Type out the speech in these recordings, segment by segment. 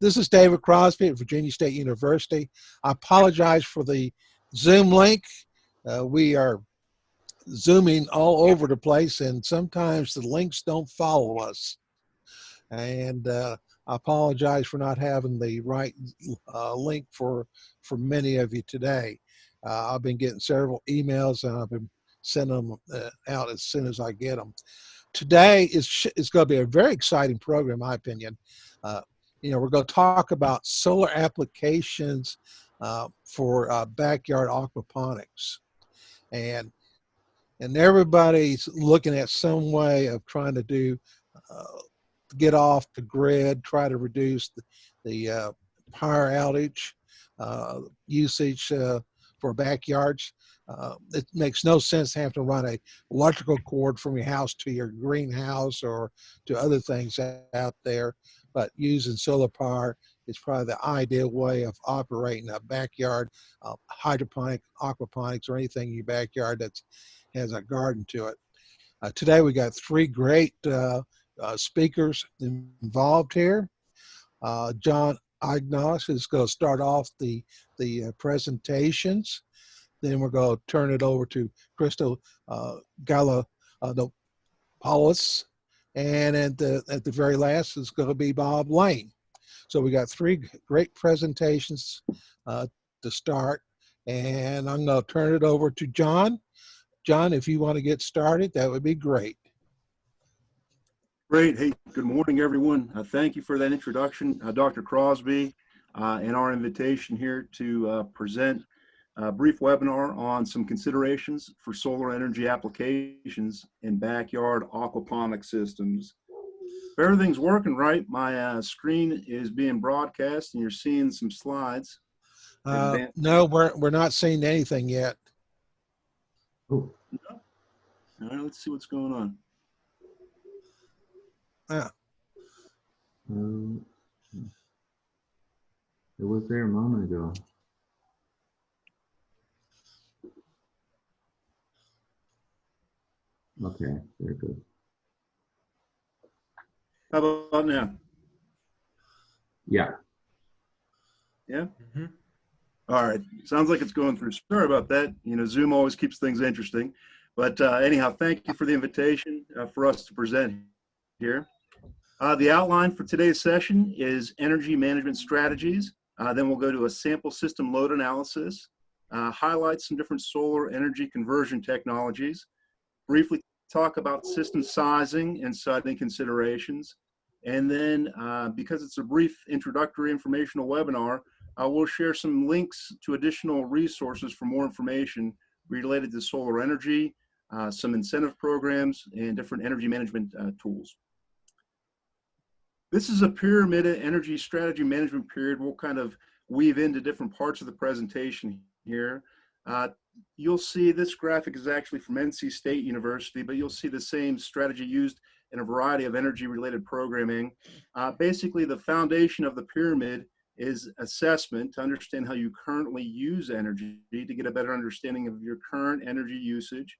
this is David Crosby at Virginia State University. I apologize for the Zoom link. Uh, we are zooming all over the place and sometimes the links don't follow us. And uh, I apologize for not having the right uh, link for, for many of you today. Uh, I've been getting several emails and I've been sending them uh, out as soon as I get them. Today is, is going to be a very exciting program, in my opinion. You know, we're going to talk about solar applications uh, for uh, backyard aquaponics. And and everybody's looking at some way of trying to do uh, get off the grid, try to reduce the, the uh, power outage uh, usage uh, for backyards. It makes no sense to have to run a electrical cord from your house to your greenhouse or to other things out there, but using solar power is probably the ideal way of operating a backyard uh, hydroponic, aquaponics, or anything in your backyard that has a garden to it. Uh, today we got three great uh, uh, speakers involved here. Uh, John Ignosh is going to start off the, the uh, presentations. Then we're going to turn it over to Christos uh, Galopoulos. And at the, at the very last is going to be Bob Lane. So we got three great presentations uh, to start. And I'm going to turn it over to John. John, if you want to get started, that would be great. Great. Hey, good morning, everyone. Uh, thank you for that introduction, uh, Dr. Crosby, uh, and our invitation here to uh, present a brief webinar on some considerations for solar energy applications in backyard aquaponic systems. If everything's working right, my uh, screen is being broadcast and you're seeing some slides. Uh, no, we're, we're not seeing anything yet. Oh. No? All right, let's see what's going on. Yeah. Um, it was there a moment ago. Okay, very good. How about now? Yeah. Yeah? Mm -hmm. All right. Sounds like it's going through. Sorry about that. You know, Zoom always keeps things interesting. But uh, anyhow, thank you for the invitation uh, for us to present here. Uh, the outline for today's session is energy management strategies. Uh, then we'll go to a sample system load analysis, uh, highlight some different solar energy conversion technologies, briefly talk about system sizing and siting considerations. And then uh, because it's a brief introductory informational webinar, uh, we'll share some links to additional resources for more information related to solar energy, uh, some incentive programs, and different energy management tools. This is a pyramid energy strategy management period. We'll kind of weave into different parts of the presentation here. Uh, you'll see this graphic is actually from NC State University, but you'll see the same strategy used in a variety of energy related programming. Uh, basically, the foundation of the pyramid is assessment to understand how you currently use energy to get a better understanding of your current energy usage.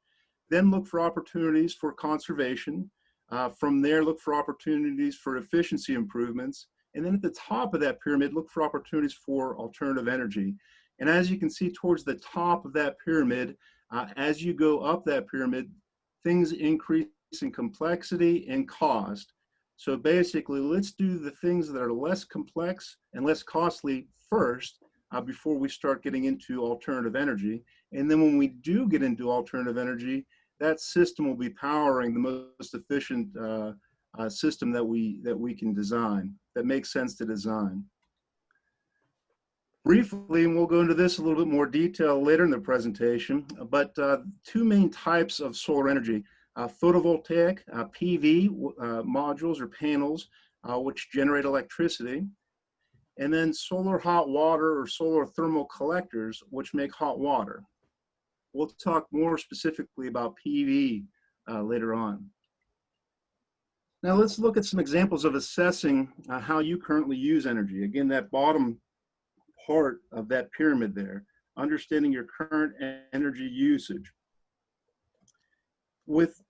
Then look for opportunities for conservation uh, from there, look for opportunities for efficiency improvements. And then at the top of that pyramid, look for opportunities for alternative energy. And as you can see towards the top of that pyramid, uh, as you go up that pyramid, things increase in complexity and cost. So basically, let's do the things that are less complex and less costly first uh, before we start getting into alternative energy. And then when we do get into alternative energy, that system will be powering the most efficient uh, uh, system that we that we can design that makes sense to design. Briefly, and we'll go into this a little bit more detail later in the presentation, but uh, two main types of solar energy, uh, photovoltaic, uh, PV uh, modules or panels, which generate electricity, and then solar hot water or solar thermal collectors, which make hot water. We'll talk more specifically about PV uh, later on. Now let's look at some examples of assessing uh, how you currently use energy. Again, that bottom part of that pyramid there, understanding your current energy usage. With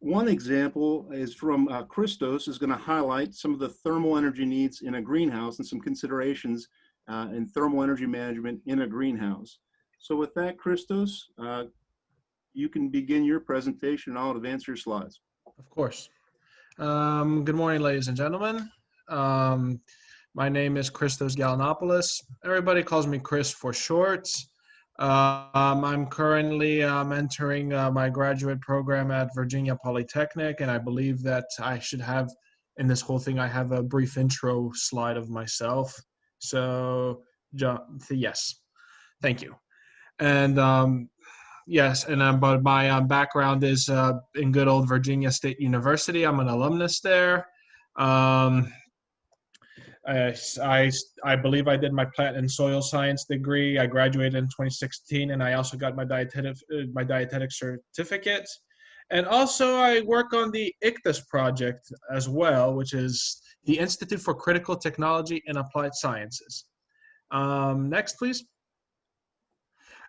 one example is from uh, Christos is going to highlight some of the thermal energy needs in a greenhouse and some considerations uh, in thermal energy management in a greenhouse. So with that, Christos, uh, you can begin your presentation I'll advance your slides. Of course. Um, good morning, ladies and gentlemen. Um, my name is Christos Galanopoulos. Everybody calls me Chris for short. Um, I'm currently um, entering uh, my graduate program at Virginia Polytechnic, and I believe that I should have, in this whole thing, I have a brief intro slide of myself. So, yes, thank you. And um, yes, and um, but my um, background is uh, in good old Virginia State University. I'm an alumnus there. Um, I, I, I believe I did my plant and soil science degree. I graduated in 2016, and I also got my dietetic uh, my dietetic certificate. And also, I work on the ICTAS project as well, which is the Institute for Critical Technology and Applied Sciences. Um, next, please.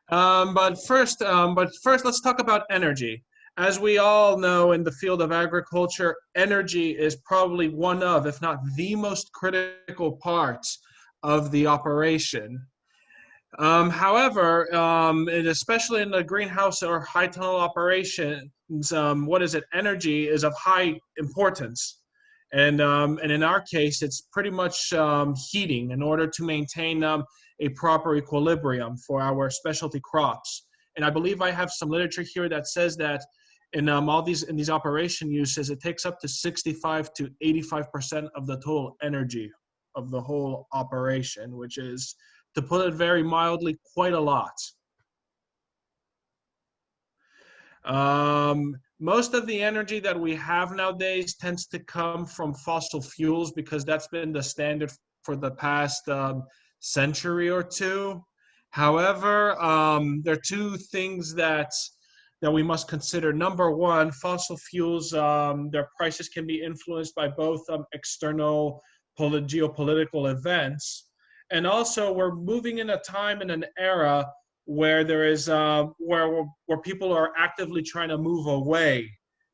Um, but first, um, but first, let's talk about energy. As we all know in the field of agriculture, energy is probably one of, if not the most critical parts of the operation. Um, however, um, and especially in the greenhouse or high tunnel operations, um, what is it? Energy is of high importance. And, um, and in our case, it's pretty much um, heating in order to maintain um, a proper equilibrium for our specialty crops. And I believe I have some literature here that says that in um, all these in these operation uses, it takes up to 65 to 85 percent of the total energy of the whole operation, which is, to put it very mildly, quite a lot. Um, most of the energy that we have nowadays tends to come from fossil fuels because that's been the standard for the past um, century or two. However, um, there are two things that that we must consider. Number one, fossil fuels, um, their prices can be influenced by both um, external geopolitical events, and also we're moving in a time in an era where there is uh, where where people are actively trying to move away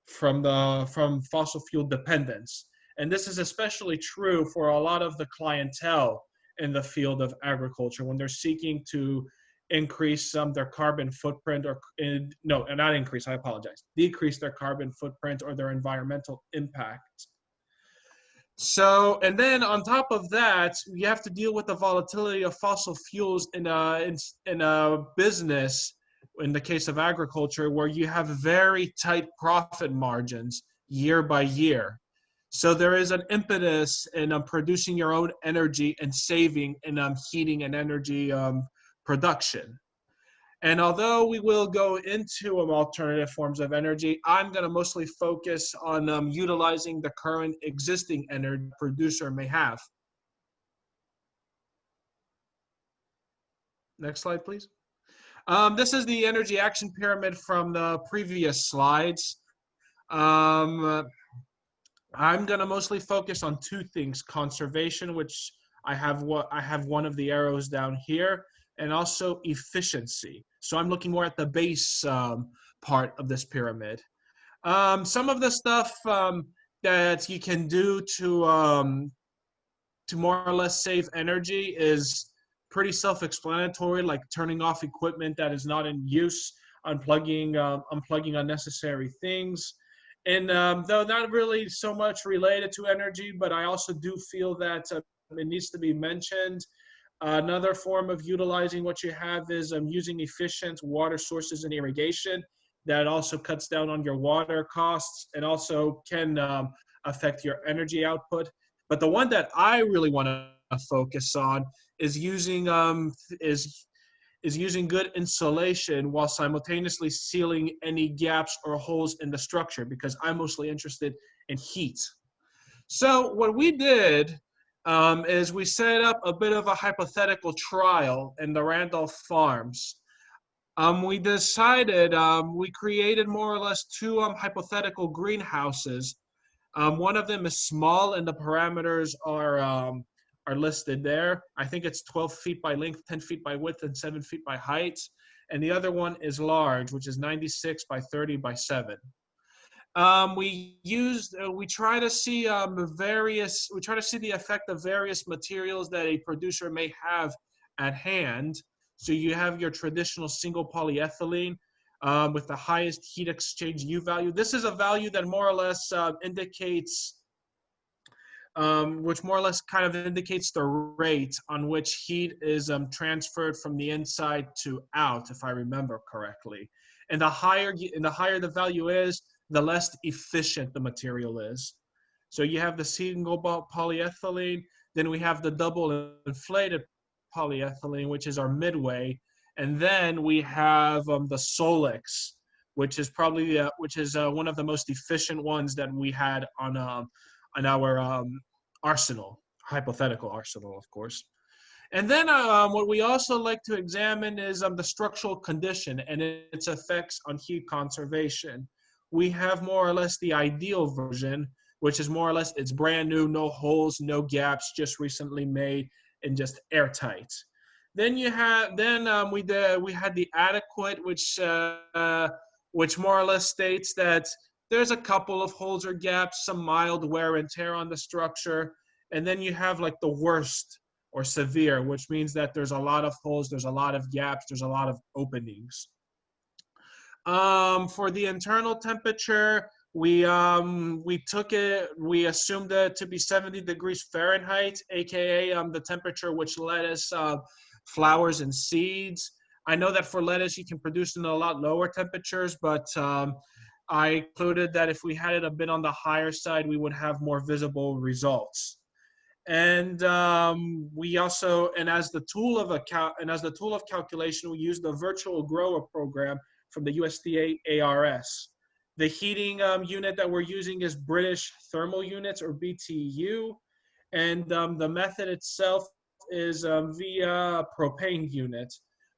from the from fossil fuel dependence, and this is especially true for a lot of the clientele in the field of agriculture when they're seeking to increase um, their carbon footprint or in, no not increase i apologize decrease their carbon footprint or their environmental impact. So and then on top of that you have to deal with the volatility of fossil fuels in a in, in a business in the case of agriculture where you have very tight profit margins year by year. So there is an impetus in um, producing your own energy and saving and um, heating and energy um, production. And although we will go into um, alternative forms of energy, I'm going to mostly focus on um, utilizing the current existing energy producer may have. Next slide, please. Um, this is the energy action pyramid from the previous slides. Um, I'm going to mostly focus on two things: conservation, which I have what I have one of the arrows down here, and also efficiency. So I'm looking more at the base um, part of this pyramid. Um, some of the stuff um, that you can do to um, to more or less save energy is pretty self-explanatory, like turning off equipment that is not in use, unplugging uh, unplugging unnecessary things. And um, though not really so much related to energy, but I also do feel that uh, it needs to be mentioned Another form of utilizing what you have is um, using efficient water sources and irrigation. That also cuts down on your water costs and also can um, affect your energy output. But the one that I really want to focus on is using um, is is using good insulation while simultaneously sealing any gaps or holes in the structure because I'm mostly interested in heat. So what we did um, is we set up a bit of a hypothetical trial in the Randolph Farms. Um, we decided, um, we created more or less two um, hypothetical greenhouses. Um, one of them is small and the parameters are, um, are listed there. I think it's 12 feet by length, 10 feet by width, and 7 feet by height. And the other one is large, which is 96 by 30 by 7. Um, we used, uh, we try to see um, various, we try to see the effect of various materials that a producer may have at hand. So you have your traditional single polyethylene um, with the highest heat exchange U value. This is a value that more or less uh, indicates um, which more or less kind of indicates the rate on which heat is um, transferred from the inside to out, if I remember correctly. And the higher and the higher the value is, the less efficient the material is. So you have the single polyethylene, then we have the double inflated polyethylene, which is our midway, and then we have um, the Solexx, which is probably uh, which is uh, one of the most efficient ones that we had on um, on our um, arsenal, hypothetical arsenal, of course. And then um, what we also like to examine is um, the structural condition and its effects on heat conservation. We have more or less the ideal version, which is more or less it's brand new, no holes, no gaps, just recently made and just airtight. Then you have then um, we did, we had the adequate, which uh, which more or less states that there's a couple of holes or gaps, some mild wear and tear on the structure, and then you have like the worst or severe, which means that there's a lot of holes, there's a lot of gaps, there's a lot of openings. Um, for the internal temperature, we um, we took it, we assumed it to be 70 degrees Fahrenheit, aka um, the temperature which lettuce uh, flowers and seeds. I know that for lettuce you can produce in a lot lower temperatures, but um, I included that if we had it a bit on the higher side, we would have more visible results. And um, we also, and as the tool of a cal- and as the tool of calculation, we use the virtual grower program from the USDA ARS. The heating um, unit that we're using is British thermal units or BTU, and um, the method itself is um, via propane unit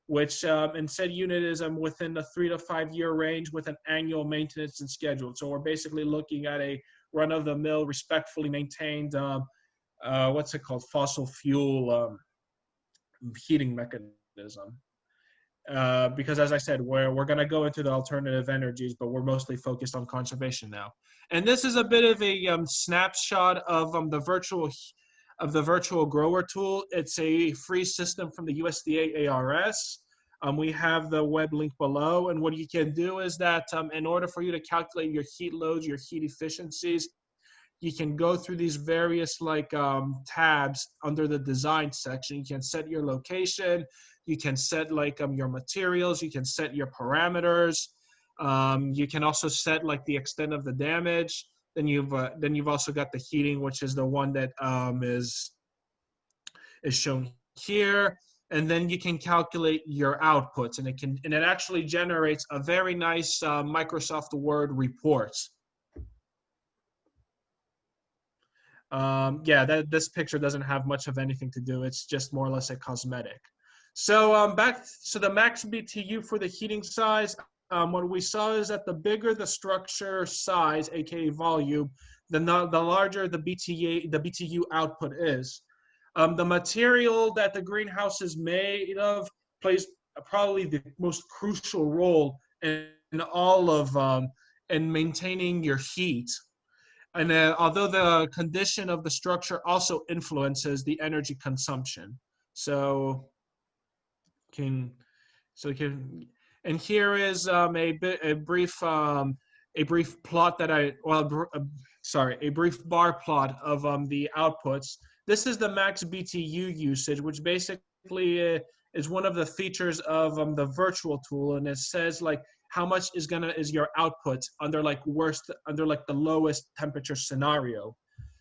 which um, and said unit is um, within the three to five year range with an annual maintenance and schedule. So we're basically looking at a run of the mill, respectfully maintained, um, uh, what's it called, fossil fuel um, heating mechanism. Uh, because as I said, we're, we're going to go into the alternative energies, but we're mostly focused on conservation now. And this is a bit of a um, snapshot of um, the virtual of the virtual grower tool. It's a free system from the USDA ARS. Um, we have the web link below. And what you can do is that um, in order for you to calculate your heat loads, your heat efficiencies, you can go through these various like um, tabs under the design section. You can set your location. You can set like um, your materials. You can set your parameters. Um, you can also set like the extent of the damage. Then you've uh, then you've also got the heating, which is the one that um, is is shown here. And then you can calculate your outputs, and it can and it actually generates a very nice uh, Microsoft Word report. Um, yeah, that this picture doesn't have much of anything to do. It's just more or less a cosmetic. So um, back, so the max BTU for the heating size, um, what we saw is that the bigger the structure size, aka volume, then the, the larger the BTA, the BTU output is. Um, the material that the greenhouse is made of plays probably the most crucial role in, in all of um, in maintaining your heat. And uh, although the condition of the structure also influences the energy consumption, so can so can and here is um, a bit a brief um, a brief plot that I well uh, sorry a brief bar plot of um, the outputs. This is the max BTU usage, which basically uh, is one of the features of um, the virtual tool, and it says like how much is gonna is your output under like worst under like the lowest temperature scenario.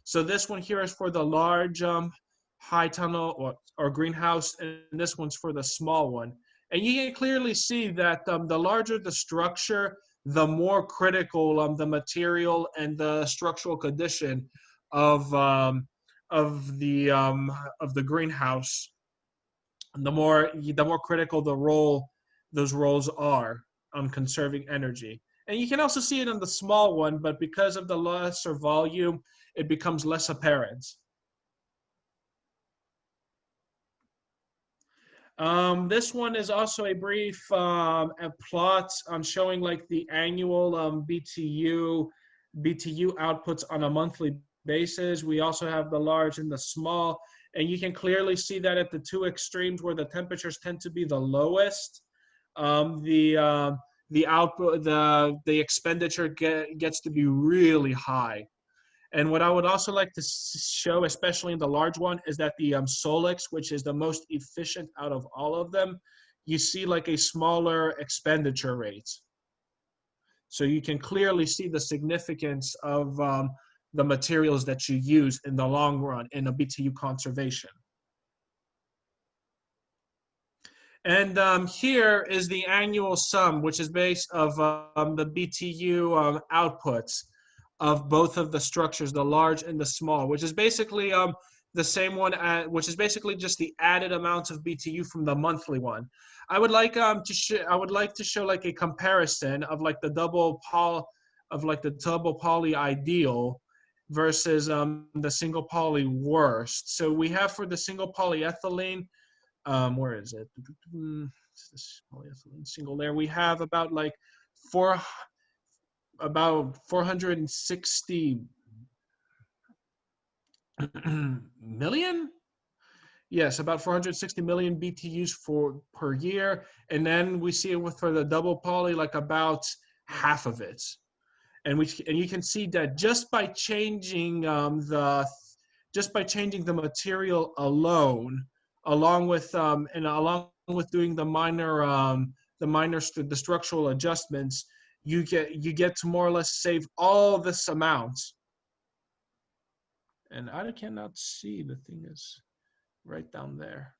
So this one here is for the large um, high tunnel or, or greenhouse, and this one's for the small one. And you can clearly see that um, the larger the structure, the more critical um, the material and the structural condition of um, of the um, of the greenhouse. The more the more critical the role those roles are on conserving energy. And you can also see it on the small one, but because of the lesser volume, it becomes less apparent. Um, this one is also a brief um, a plot on showing like the annual um, BTU BTU outputs on a monthly basis. We also have the large and the small, and you can clearly see that at the two extremes where the temperatures tend to be the lowest, um, the uh, the output, the the expenditure get, gets to be really high. And what I would also like to show, especially in the large one, is that the um, Solexx, which is the most efficient out of all of them, you see like a smaller expenditure rate. So you can clearly see the significance of um, the materials that you use in the long run in a BTU conservation. And um, here is the annual sum, which is based of um, the BTU um, outputs of both of the structures, the large and the small, which is basically um, the same one, at, which is basically just the added amounts of BTU from the monthly one. I would like um to I would like to show like a comparison of like the double poly of like the double poly ideal versus um the single poly worst. So we have for the single polyethylene, um where is it? This polyethylene single layer. We have about like four about 460 million yes about 460 million btus for per year and then we see it with for the double poly like about half of it and we and you can see that just by changing um, the just by changing the material alone along with um, and along with doing the minor um, the minor st- the structural adjustments you get you get to more or less save all this amount. And i cannot see the thing is right down there.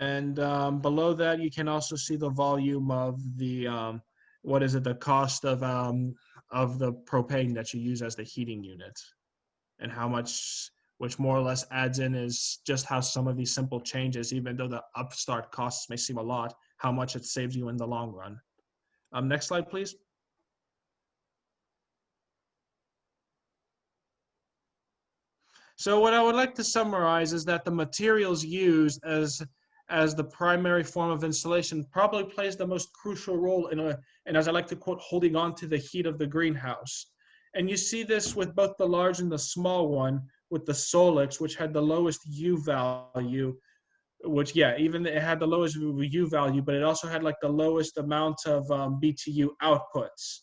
And um, below that you can also see the volume of the um, what is it the cost of um, of the propane that you use as the heating unit and how much which more or less adds in is just how some of these simple changes, even though the upstart costs may seem a lot, how much it saves you in the long run. Um, next slide, please. So what I would like to summarize is that the materials used as as the primary form of insulation probably plays the most crucial role in a, and as I like to quote, holding on to the heat of the greenhouse. And you see this with both the large and the small one, with the Solexx, which had the lowest U value, which yeah, even it had the lowest U value, but it also had like the lowest amount of um, BTU outputs.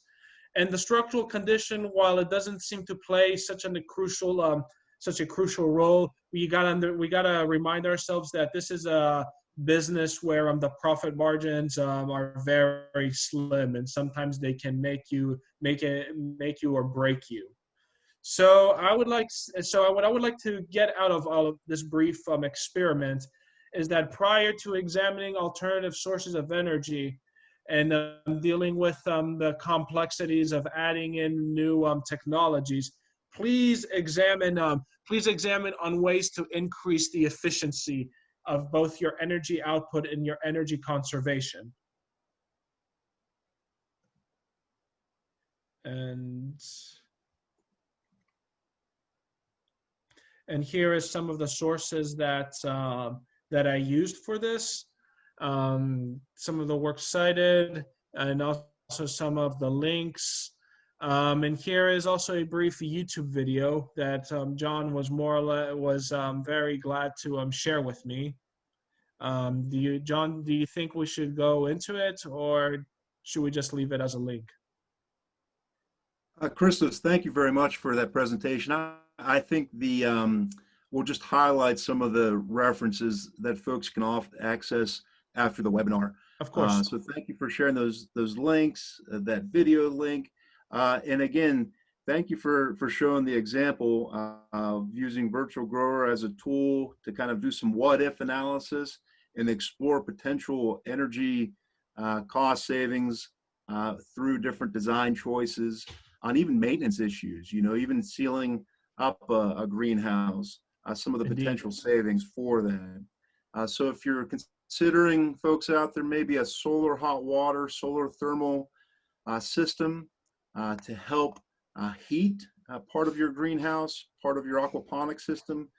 And the structural condition, while it doesn't seem to play such a crucial um, such a crucial role, we got under we got to remind ourselves that this is a business where um, the profit margins um, are very slim, and sometimes they can make you make it make you or break you. So I would like, so what I would like to get out of all of this brief um, experiment is that prior to examining alternative sources of energy and um, dealing with um, the complexities of adding in new um, technologies, please examine, um, please examine on ways to increase the efficiency of both your energy output and your energy conservation. And And here is some of the sources that, uh, that I used for this. Um, some of the work cited and also some of the links. Um, and here is also a brief YouTube video that um, John was more or less, was um, very glad to um, share with me. Um, do you, John, do you think we should go into it or should we just leave it as a link? Uh, Christos, thank you very much for that presentation. I, I think the um, we'll just highlight some of the references that folks can off access after the webinar. Of course. Uh, so thank you for sharing those those links, uh, that video link, uh, and again, thank you for for showing the example uh, of using Virtual Grower as a tool to kind of do some what if analysis and explore potential energy uh, cost savings uh, through different design choices on even maintenance issues. You know, even sealing up a, a greenhouse, uh, some of the Indeed. potential savings for that. Uh, so if you're considering folks out there, maybe a solar hot water, solar thermal uh, system uh, to help uh, heat uh, part of your greenhouse, part of your aquaponic system,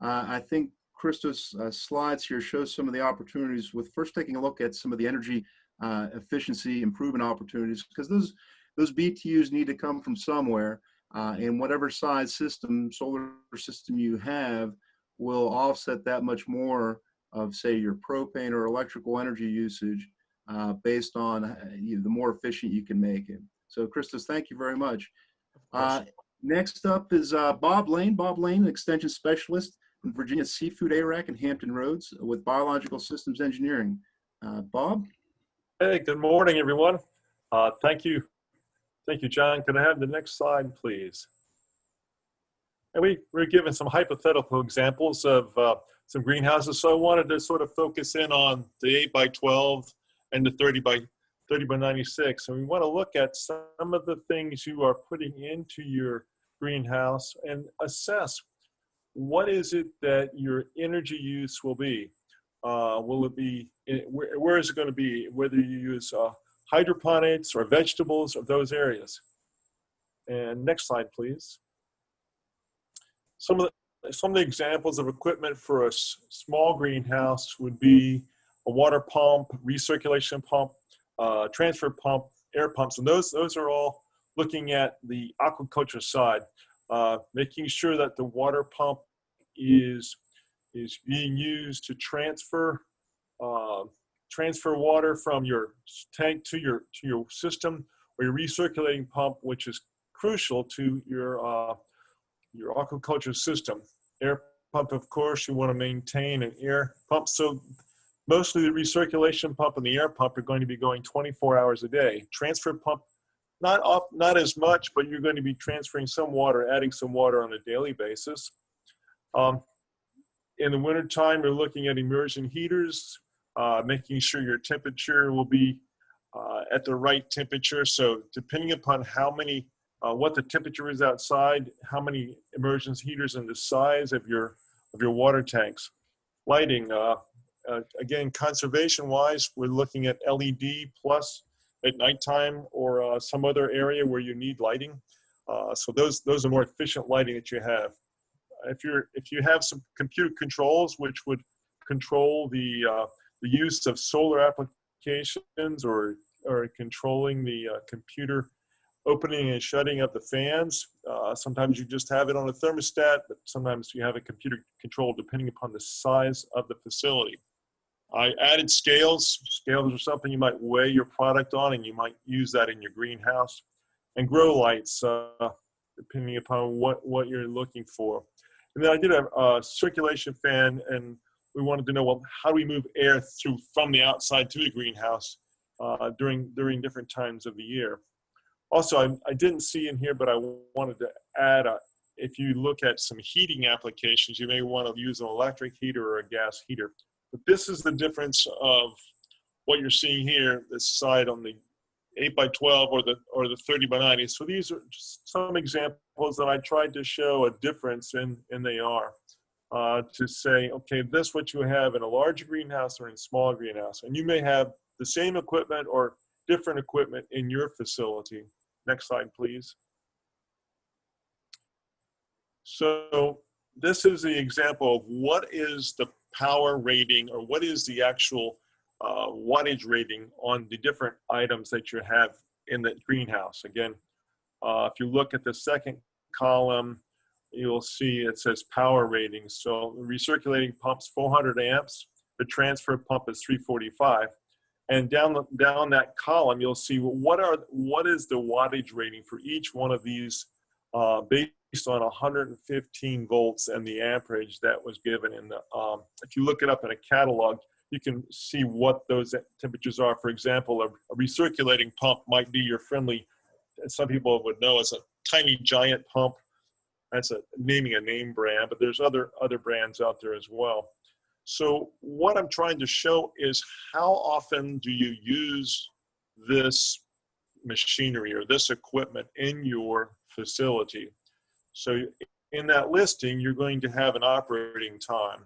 I think Christos' uh, slides here show some of the opportunities with first taking a look at some of the energy uh, efficiency improvement opportunities because those those BTUs need to come from somewhere, uh, and whatever size system, solar system you have, will offset that much more of say your propane or electrical energy usage uh, based on uh, you know, the more efficient you can make it. So, Christos, thank you very much. Uh, next up is uh, Bob Lane. Bob Lane, Extension Specialist in Virginia Seafood AREC in Hampton Roads with Biological Systems Engineering. Uh, Bob? Hey, good morning, everyone. Uh, thank you. Thank you, John. Can I have the next slide, please? And we, we're given some hypothetical examples of uh, some greenhouses. So I wanted to sort of focus in on the 8 by 12 and the 30 by 30 by 96. And we want to look at some of the things you are putting into your greenhouse and assess what is it that your energy use will be. Uh, will it be, where, where is it going to be? Whether you use uh, hydroponics or vegetables or those areas. And next slide, please. Some of the, some of the examples of equipment for a small greenhouse would be a water pump, recirculation pump, uh, transfer pump, air pumps, and those, those are all looking at the aquaculture side, uh, making sure that the water pump is, is being used to transfer uh, transfer water from your tank to your to your system or your recirculating pump, which is crucial to your uh, your aquaculture system. Air pump, of course, you want to maintain an air pump. So mostly the recirculation pump and the air pump are going to be going 24 hours a day. Transfer pump, not off, not as much, but you're going to be transferring some water, adding some water on a daily basis. Um, in the wintertime, you're looking at immersion heaters, uh, making sure your temperature will be uh, at the right temperature. So depending upon how many, uh, what the temperature is outside, how many immersion heaters and the size of your, of your water tanks. Lighting, uh, uh, again, conservation wise, we're looking at LED plus at nighttime or uh, some other area where you need lighting. so those, those are more efficient lighting that you have. If you're, if you have some computer controls, which would control the, the use of solar applications or, or controlling the uh, computer opening and shutting of the fans. Uh, sometimes you just have it on a thermostat, but sometimes you have a computer control depending upon the size of the facility. I added scales. Scales are something you might weigh your product on and you might use that in your greenhouse. And grow lights, uh, depending upon what, what you're looking for. And then I did a, a circulation fan and we wanted to know, well, how do we move air through from the outside to the greenhouse uh, during, during different times of the year? Also, I, I didn't see in here, but I wanted to add, a, if you look at some heating applications, you may want to use an electric heater or a gas heater. But this is the difference of what you're seeing here, this side on the 8 by 12 or the or the 30 by 90. So these are just some examples that I tried to show a difference in, and they are uh, to say, okay, this what you have in a large greenhouse or in a small greenhouse. And you may have the same equipment or different equipment in your facility. Next slide, please. So this is the example of what is the power rating or what is the actual uh, wattage rating on the different items that you have in the greenhouse. Again, uh, if you look at the second column, you'll see it says power rating. So recirculating pump's 400 amps, the transfer pump is 345. And down down that column, you'll see what are what is the wattage rating for each one of these uh, based on 115 volts and the amperage that was given in the. Um, if you look it up in a catalog, you can see what those temperatures are. For example, a, a recirculating pump might be your friendly. Some people would know as a tiny giant pump that's a naming a name brand, but there's other other brands out there as well. So what I'm trying to show is how often do you use this machinery or this equipment in your facility. So in that listing, you're going to have an operating time.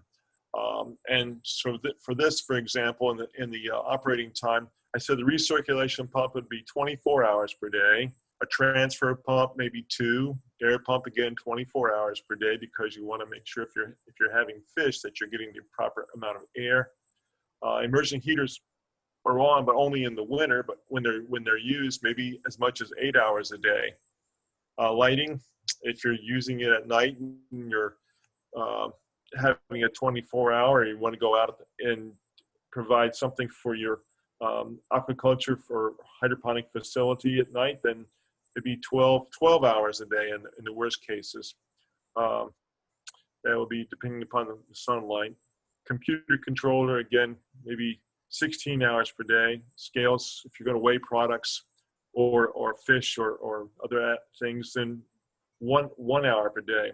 Um, and so for this, for example, in the, in the uh, operating time, I said the recirculation pump would be 24 hours per day. a transfer pump, maybe two, air pump again 24 hours per day because you want to make sure if you're if you're having fish that you're getting the proper amount of air. Uh, immersion heaters are on, but only in the winter. But when they're when they're used, maybe as much as eight hours a day. Uh, lighting, if you're using it at night and you're uh, having a 24 hour, you want to go out and provide something for your um, aquaculture for hydroponic facility at night, then it'd be 12, 12 hours a day in, in the worst cases. Um, that will be depending upon the sunlight. Computer controller, again, maybe 16 hours per day. Scales, if you're going to weigh products or, or fish or, or other things, then one, one hour per day.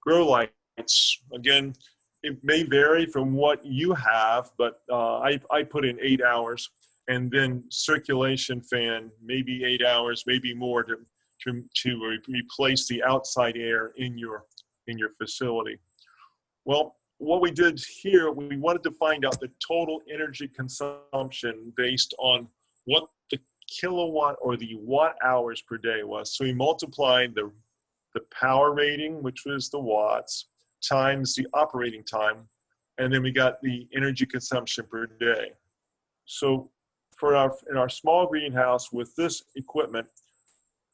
Grow lights, again, it may vary from what you have, but uh, I, I put in eight hours and then circulation fan, maybe eight hours, maybe more to, to, to re replace the outside air in your, in your facility. Well, what we did here, we wanted to find out the total energy consumption based on what the kilowatt or the watt hours per day was. So we multiplied the, the power rating, which was the watts, times the operating time, and then we got the energy consumption per day. So for our in our small greenhouse with this equipment,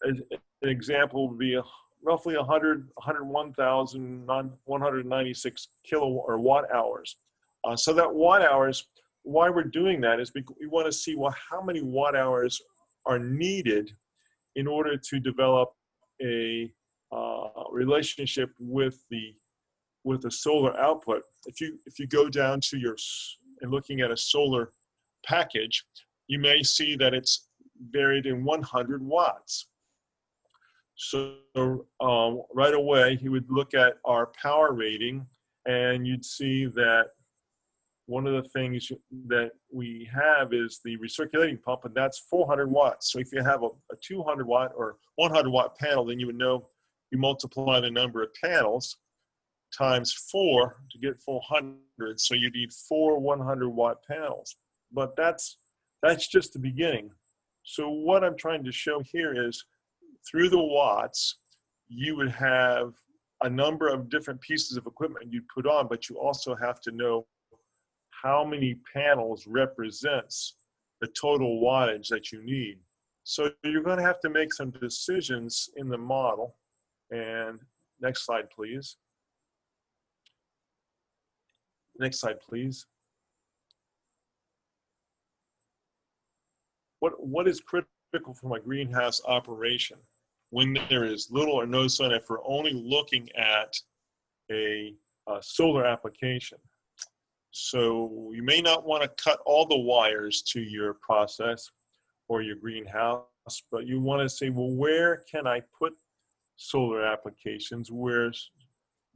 an example would be a, roughly 100 101,196 kilo or watt hours. Uh, so that watt hours, why we're doing that is because we want to see well how many watt hours are needed in order to develop a uh, relationship with the with the solar output. If you if you go down to your and looking at a solar package, you may see that it's varied in 100 watts. So um, right away, you would look at our power rating and you'd see that one of the things that we have is the recirculating pump and that's 400 watts. So if you have a, a 200 watt or 100 watt panel, then you would know you multiply the number of panels times four to get 400. So you need four 100 watt panels. But that's that's just the beginning. So what I'm trying to show here is through the watts, you would have a number of different pieces of equipment you'd put on, but you also have to know how many panels represents the total wattage that you need. So you're going to have to make some decisions in the model. And next slide, please. Next slide, please. what, what is critical for my greenhouse operation when there is little or no sun if we're only looking at a, a solar application. So you may not want to cut all the wires to your process or your greenhouse, but you want to say, well, where can I put solar applications? Where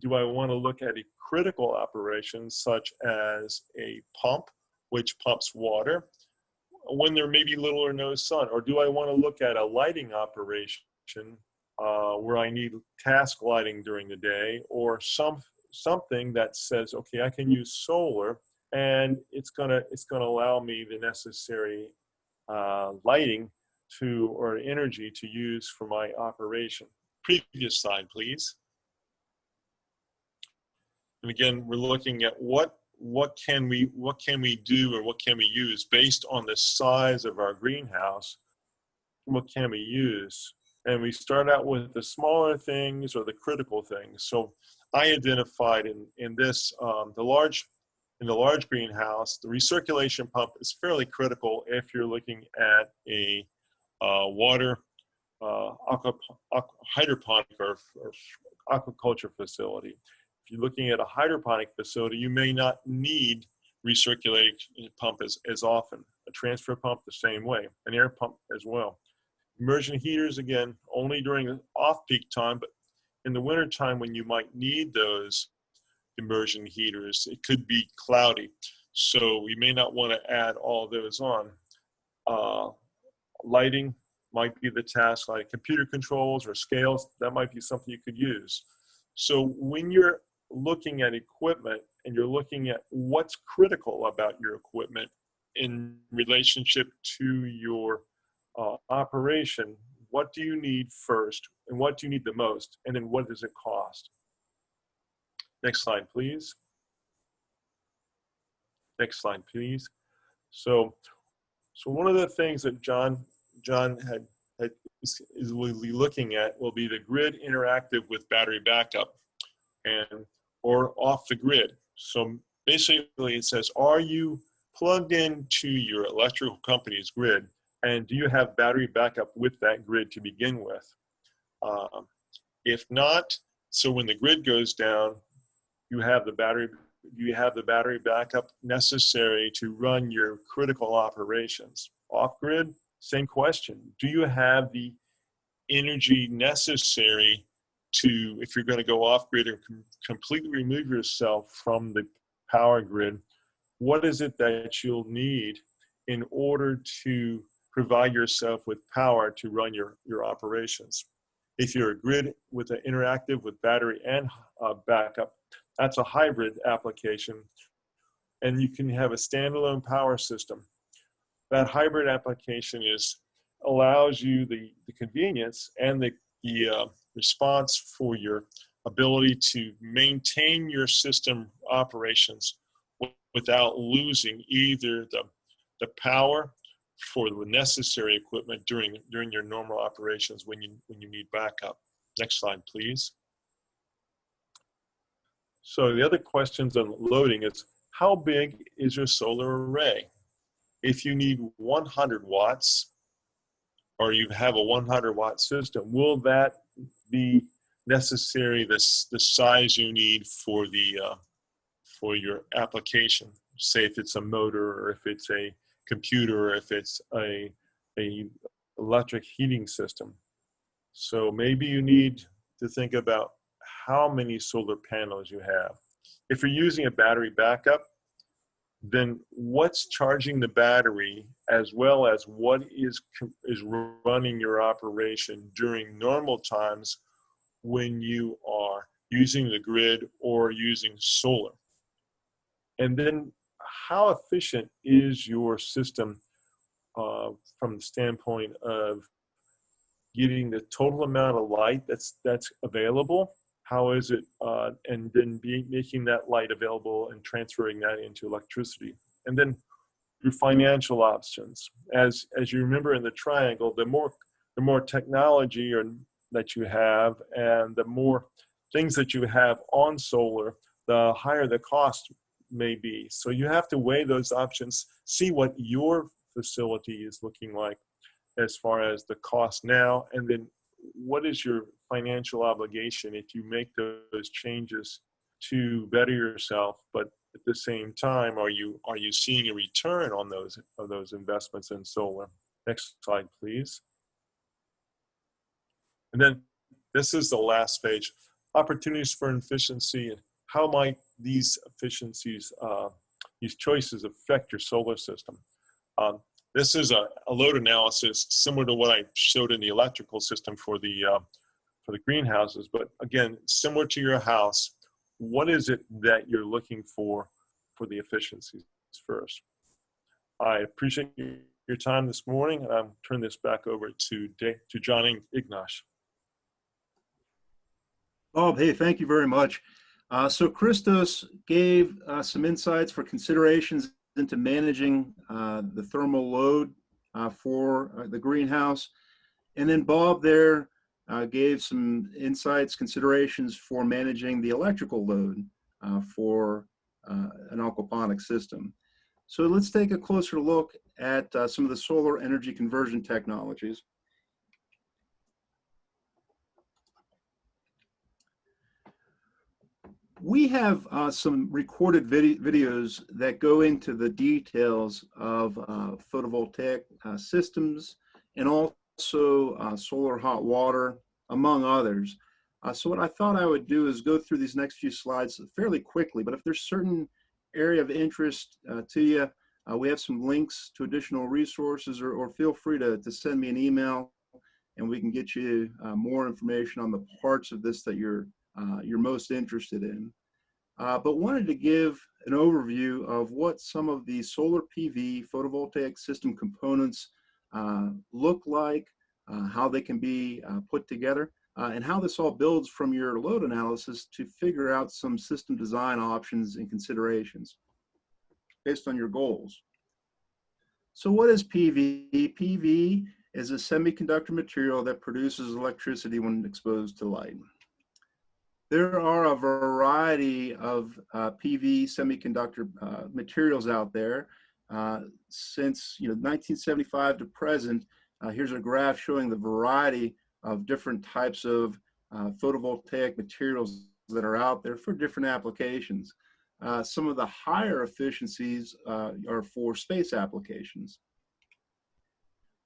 do I want to look at a critical operation such as a pump, which pumps water, when there may be little or no sun? Or do I want to look at a lighting operation uh, where I need task lighting during the day or some something that says, okay, I can use solar and it's gonna it's gonna allow me the necessary uh, lighting to or energy to use for my operation. Previous slide, please. And again, we're looking at what what can we what can we do or what can we use based on the size of our greenhouse? What can we use? And we start out with the smaller things or the critical things. So i identified in in this um, the large in the large greenhouse the recirculation pump is fairly critical if you're looking at a uh, water uh, hydroponic or, or aquaculture facility if you're looking at a hydroponic facility, you may not need recirculating pump as, as often. A transfer pump the same way, an air pump as well. Immersion heaters, again, only during off-peak time, but in the winter time when you might need those immersion heaters, it could be cloudy. So we may not want to add all those on. Uh, lighting might be the task, like computer controls or scales, that might be something you could use. So when you're looking at equipment and you're looking at what's critical about your equipment in relationship to your uh, operation, what do you need first and what do you need the most and then what does it cost? Next slide please. Next slide please. So so one of the things that john john had, had is, will be looking at will be the grid interactive with battery backup and or off the grid so basically it says are you plugged into your electrical company's grid and do you have battery backup with that grid to begin with? Um, if not, so when the grid goes down, you have the battery you have the battery backup necessary to run your critical operations. Off grid, same question. Do you have the energy necessary to, if you're going to go off grid and com completely remove yourself from the power grid, what is it that you'll need in order to provide yourself with power to run your, your operations. If you're a grid with an interactive with battery and uh, backup, that's a hybrid application. And you can have a standalone power system. That hybrid application is allows you the, the convenience and the, the uh, response for your ability to maintain your system operations without losing either the, the power for the necessary equipment during during your normal operations when you when you need backup. Next slide, please. So the other questions on loading is how big is your solar array? If you need 100 watts or you have a 100 watt system, will that be necessary this the size you need for the uh, for your application? Say if it's a motor or if it's a computer or if it's a, a electric heating system. So maybe you need to think about how many solar panels you have. If you're using a battery backup, then what's charging the battery as well as what is, is running your operation during normal times when you are using the grid or using solar. And then how efficient is your system uh, from the standpoint of getting the total amount of light that's that's available? How is it, uh, and then be, making that light available and transferring that into electricity, and then your financial options. As as you remember in the triangle, the more the more technology or, that you have, and the more things that you have on solar, the higher the cost may be. So you have to weigh those options, see what your facility is looking like as far as the cost now, and then what is your financial obligation if you make those changes to better yourself, but at the same time, are you are you seeing a return on those of those investments in solar? Next slide, please. And then this is the last page, opportunities for efficiency how might these efficiencies, uh, these choices affect your solar system? Um, this is a, a, load analysis similar to what I showed in the electrical system for the, uh, for the greenhouses, but again, similar to your house, what is it that you're looking for for the efficiencies first? I appreciate your time this morning, and I'll turn this back over to, to John Ignosh. Bob, hey, thank you very much. Uh, so Christos gave uh, some insights for considerations into managing uh, the thermal load uh, for uh, the greenhouse. And then Bob there uh, gave some insights, considerations for managing the electrical load for an aquaponic system. So let's take a closer look at some of the solar energy conversion technologies. We have uh, some recorded vid videos that go into the details of uh, photovoltaic uh, systems and also uh, solar hot water, among others. Uh, so what I thought I would do is go through these next few slides fairly quickly, but if there's certain area of interest uh, to you, we have some links to additional resources or, or, feel free to, to send me an email and we can get you more information on the parts of this that you're uh, you're most interested in. Uh, but wanted to give an overview of what some of the solar PV photovoltaic system components uh, look like, uh, how they can be uh, put together, and how this all builds from your load analysis to figure out some system design options and considerations based on your goals. So what is PV? PV is a semiconductor material that produces electricity when exposed to light. There are a variety of uh, PV semiconductor uh, materials out there. Uh, since you know 1975 to present, uh, here's a graph showing the variety of different types of uh, photovoltaic materials that are out there for different applications. Uh, some of the higher efficiencies are for space applications.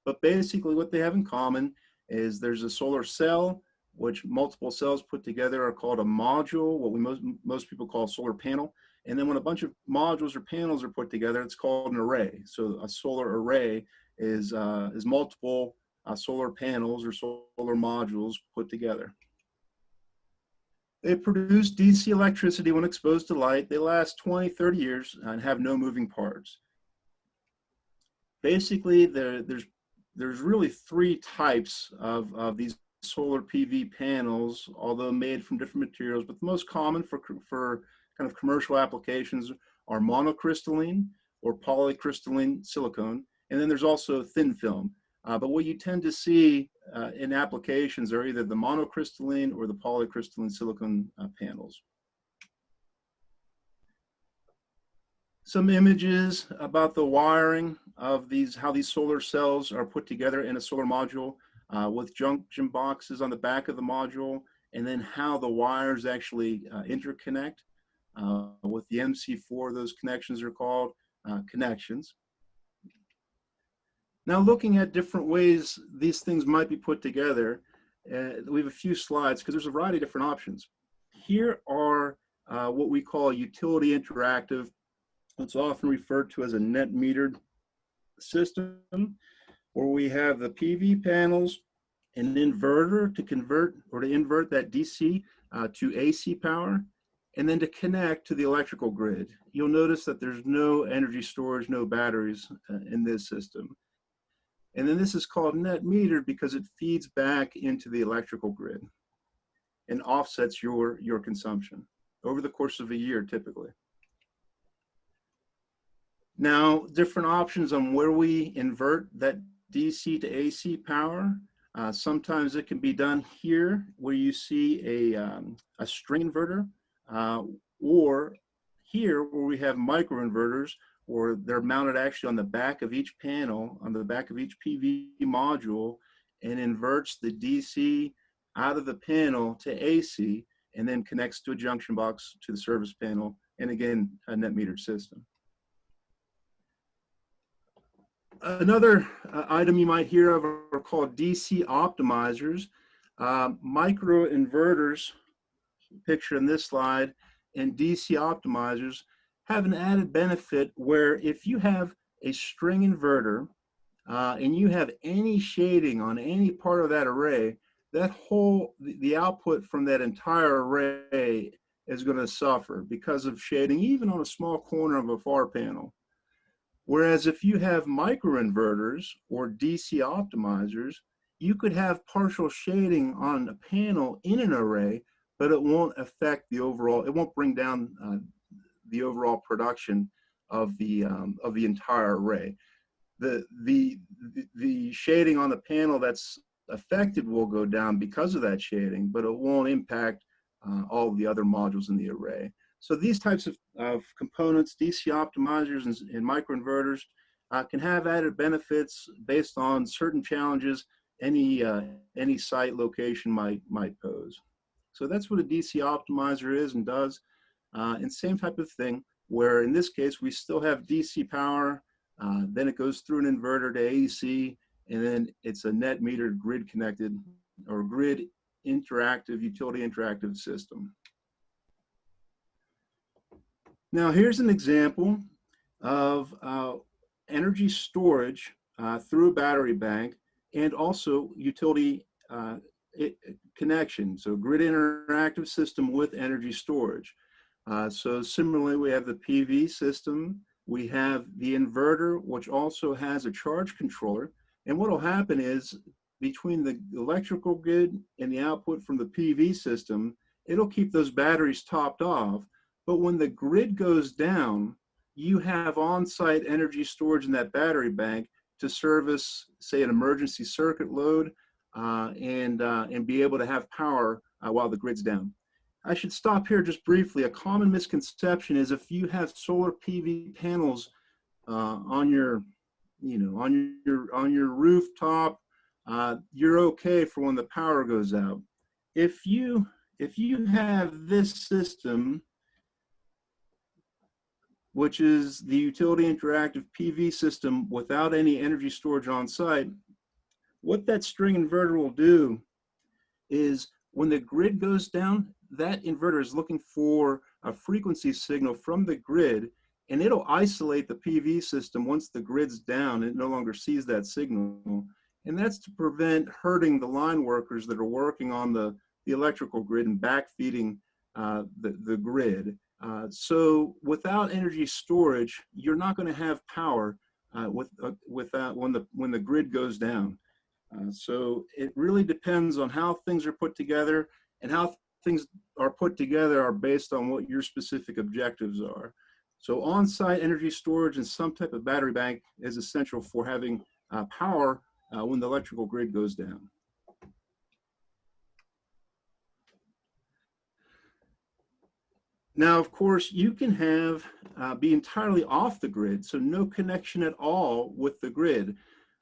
But basically what they have in common is there's a solar cell, which multiple cells put together are called a module, what we most, most people call solar panel. And then when a bunch of modules or panels are put together, it's called an array. So a solar array is, uh, is multiple uh, solar panels or solar modules put together. They produce DC electricity when exposed to light. They last 20, 30 years and have no moving parts. Basically, there, there's there's really three types of, of these solar PV panels, although made from different materials, but the most common for, for kind of commercial applications are monocrystalline or polycrystalline silicone. And then there's also thin film. Uh, but what you tend to see uh, in applications are either the monocrystalline or the polycrystalline silicone uh, panels. some images about the wiring of these, how these solar cells are put together in a solar module uh, with junction boxes on the back of the module, and then how the wires actually uh, interconnect. Uh, with the MC4, those connections are called uh, connections. Now looking at different ways these things might be put together, uh, we have a few slides because there's a variety of different options. Here are what we call utility interactive it's often referred to as a net metered system where we have the PV panels, an inverter to convert or to invert that DC uh, to AC power, and then to connect to the electrical grid. You'll notice that there's no energy storage, no batteries uh, in this system. And then this is called net metered because it feeds back into the electrical grid and offsets your, your consumption over the course of a year typically. Now, different options on where we invert that DC to AC power. Uh, sometimes it can be done here where you see a, um, a string inverter uh, or here where we have microinverters or they're mounted actually on the back of each panel, on the back of each PV module and inverts the DC out of the panel to AC and then connects to a junction box to the service panel and again, a net metered system. Another uh, item you might hear of are called DC optimizers. Uh, micro inverters, picture in this slide, and DC optimizers have an added benefit where if you have a string inverter uh, and you have any shading on any part of that array, that whole, the output from that entire array is going to suffer because of shading, even on a small corner of a far panel. Whereas if you have microinverters or DC optimizers, you could have partial shading on a panel in an array, but it won't affect the overall, it won't bring down uh, the overall production of the, um, of the entire array. The, the, the shading on the panel that's affected will go down because of that shading, but it won't impact uh, all the other modules in the array. So these types of, of components, DC optimizers and, and microinverters, uh, can have added benefits based on certain challenges any uh, any site location might might pose. So that's what a DC optimizer is and does. Uh, and same type of thing, where in this case we still have DC power, uh, then it goes through an inverter to AC, and then it's a net metered grid connected or grid interactive utility interactive system. Now here's an example of uh, energy storage uh, through a battery bank and also utility uh, it, connection. So grid interactive system with energy storage. Uh, so similarly, we have the PV system. We have the inverter, which also has a charge controller. And what will happen is between the electrical grid and the output from the PV system, it'll keep those batteries topped off. But when the grid goes down, you have on-site energy storage in that battery bank to service, say, an emergency circuit load uh, and, uh, and be able to have power uh, while the grid's down. I should stop here just briefly. A common misconception is if you have solar PV panels uh, on your, you know, on your on your rooftop, uh, you're okay for when the power goes out. If you if you have this system, which is the utility interactive PV system without any energy storage on site, what that string inverter will do is when the grid goes down, that inverter is looking for a frequency signal from the grid and it'll isolate the PV system once the grid's down. It no longer sees that signal. And that's to prevent hurting the line workers that are working on the, the electrical grid and backfeeding uh, the, the grid. Uh, so without energy storage, you're not going to have power uh, with, uh, with that when the, when the grid goes down. Uh, so it really depends on how things are put together and how things are put together are based on what your specific objectives are. So on-site energy storage and some type of battery bank is essential for having uh, power uh, when the electrical grid goes down. Now, of course, you can have uh, be entirely off the grid, so no connection at all with the grid.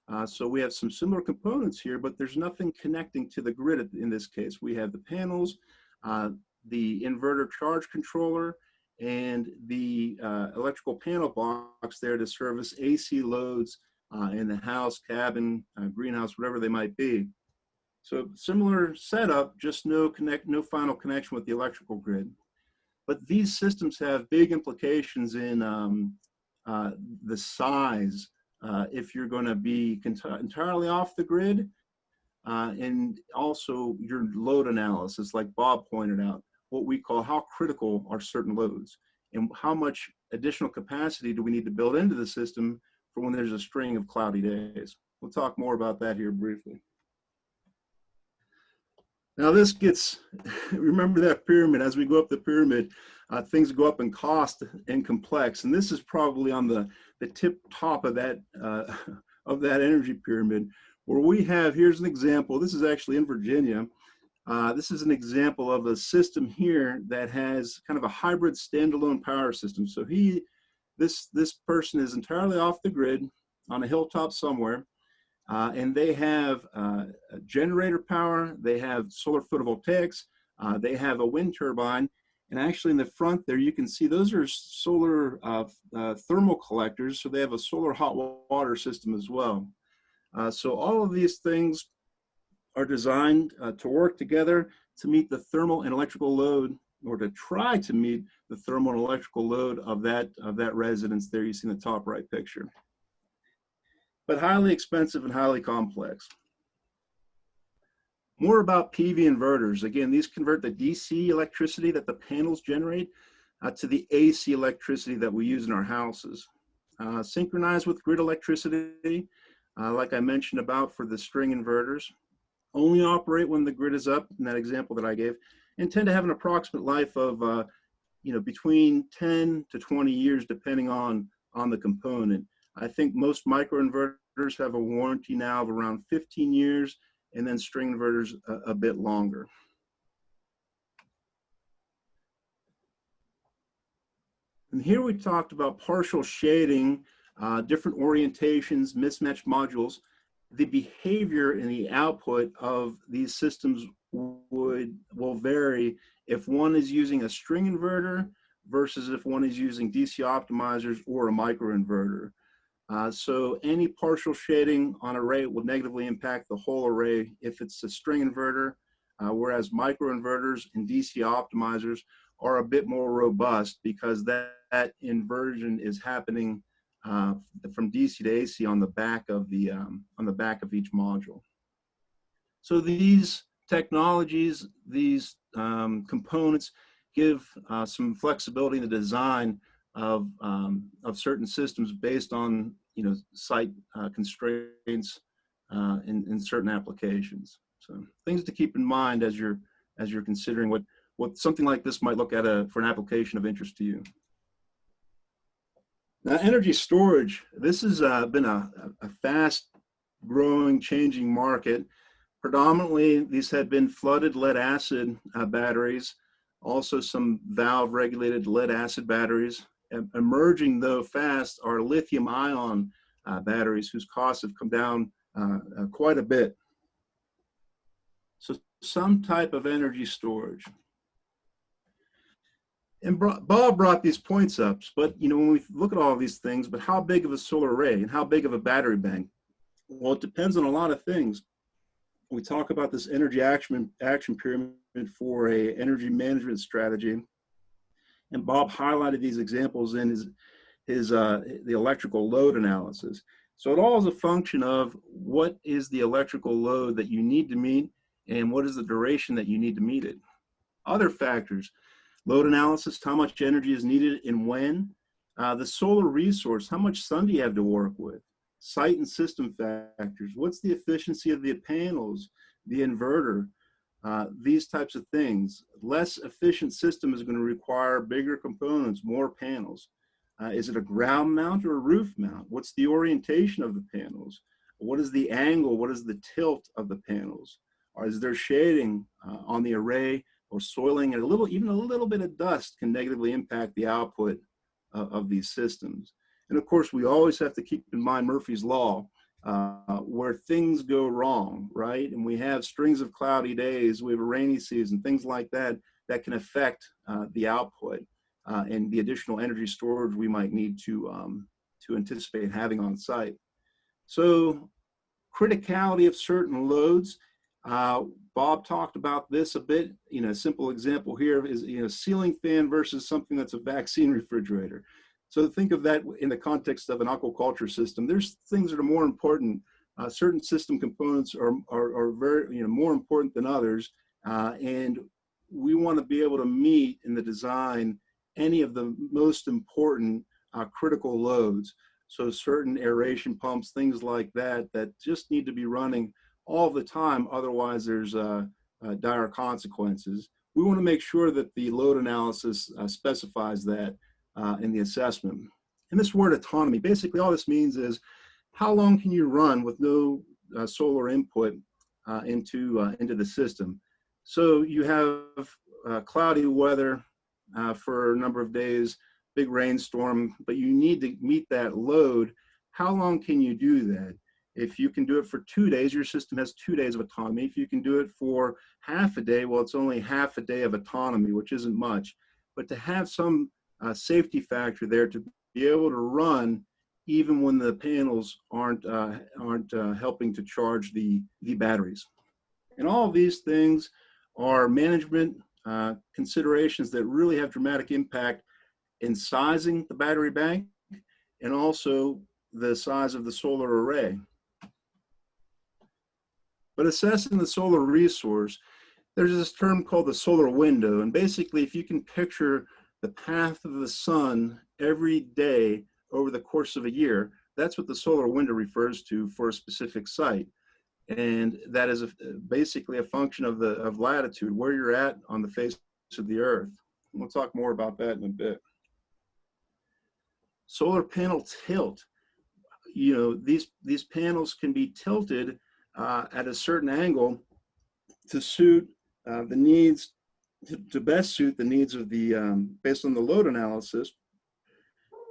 Uh, so we have some similar components here, but there's nothing connecting to the grid in this case. We have the panels, uh, the inverter charge controller, and the uh, electrical panel box there to service AC loads uh, in the house, cabin, uh, greenhouse, whatever they might be. So similar setup, just no connect, no final connection with the electrical grid. But these systems have big implications in um, uh, the size. Uh, if you're going to be entirely off the grid, uh, and also your load analysis, like Bob pointed out, what we call how critical are certain loads and how much additional capacity do we need to build into the system for when there's a string of cloudy days. We'll talk more about that here briefly. Now this gets, remember that pyramid, as we go up the pyramid, uh, things go up in cost and complex. And this is probably on the, the tip top of that, uh, of that energy pyramid where we have, here's an example, this is actually in Virginia. Uh, this is an example of a system here that has kind of a hybrid standalone power system. So he, this, this person is entirely off the grid on a hilltop somewhere. Uh, and they have uh, generator power, they have solar photovoltaics, uh, they have a wind turbine, and actually in the front there you can see those are solar uh, uh, thermal collectors, so they have a solar hot water system as well. Uh, so all of these things are designed to work together to meet the thermal and electrical load or to try to meet the thermal and electrical load of that, of that residence there you see in the top right picture. But highly expensive and highly complex. More about PV inverters. Again, these convert the DC electricity that the panels generate uh, to the AC electricity that we use in our houses. Uh, synchronized with grid electricity, uh, like I mentioned about for the string inverters, only operate when the grid is up in that example that I gave, and tend to have an approximate life of, uh, you know, between 10 to 20 years, depending on, on the component. I think most microinverters have a warranty now of around 15 years, and then string inverters a, a bit longer. And here we talked about partial shading uh, different orientations, mismatched modules, the behavior and the output of these systems would will vary if one is using a string inverter versus if one is using DC optimizers or a microinverter. Uh, so any partial shading on array will negatively impact the whole array if it's a string inverter, uh, whereas microinverters and DC optimizers are a bit more robust because that, that inversion is happening uh, from DC to AC on the back of the um, on the back of each module. So these technologies, these um, components give uh, some flexibility in the design of um, of certain systems based on you know site uh, constraints uh, in, in certain applications. So things to keep in mind as you're as you're considering what what something like this might look at a, for an application of interest to you. Now, energy storage, this has uh, been a, a fast growing, changing market. Predominantly, these had been flooded lead acid uh, batteries, also some valve regulated lead acid batteries. Emerging though fast are lithium ion uh, batteries whose costs have come down uh, uh, quite a bit. So some type of energy storage. And Bob brought these points up, but you know when we look at all these things, but how big of a solar array and how big of a battery bank? Well, it depends on a lot of things. We talk about this energy action action pyramid for a energy management strategy, and Bob highlighted these examples in his his uh, the electrical load analysis. So it all is a function of what is the electrical load that you need to meet and what is the duration that you need to meet it. Other factors, load analysis, how much energy is needed and when. Uh, the solar resource, how much sun do you have to work with? Site and system factors, what's the efficiency of the panels, the inverter, uh, these types of things. Less efficient system is going to require bigger components, more panels. Uh, is it a ground mount or a roof mount? What's the orientation of the panels? What is the angle? What is the tilt of the panels? Or is there shading uh, on the array or soiling and a little, even a little bit of dust can negatively impact the output uh, of these systems. And of course, we always have to keep in mind Murphy's Law, uh, where things go wrong, right? And we have strings of cloudy days, we have a rainy season, things like that, that can affect uh, the output uh, and the additional energy storage we might need to, um, to anticipate having on site. So criticality of certain loads, uh, Bob talked about this a bit. You know, a simple example here is you know ceiling fan versus something that's a vaccine refrigerator. So think of that in the context of an aquaculture system. There's things that are more important. Uh, certain system components are, are, are very you know more important than others, uh, and we want to be able to meet in the design any of the most important uh, critical loads. So certain aeration pumps, things like that, that just need to be running all the time. Otherwise, there's uh, uh, dire consequences. We want to make sure that the load analysis uh, specifies that uh, in the assessment. And this word autonomy, basically all this means is how long can you run with no uh, solar input uh, into, into the system? So you have cloudy weather for a number of days, big rainstorm, but you need to meet that load. How long can you do that? If you can do it for two days, your system has two days of autonomy. If you can do it for half a day, well, it's only half a day of autonomy, which isn't much. But to have some uh, safety factor there to be able to run even when the panels aren't, uh, aren't uh, helping to charge the, the batteries. And all of these things are management uh, considerations that really have dramatic impact in sizing the battery bank and also the size of the solar array. But assessing the solar resource, there's this term called the solar window. And basically, if you can picture the path of the sun every day over the course of a year, that's what the solar window refers to for a specific site. And that is a, basically a function of the of latitude, where you're at on the face of the earth. We'll talk more about that in a bit. Solar panel tilt. You know, these, these panels can be tilted uh, at a certain angle to suit uh, the needs, to, best suit the needs of the, um, based on the load analysis.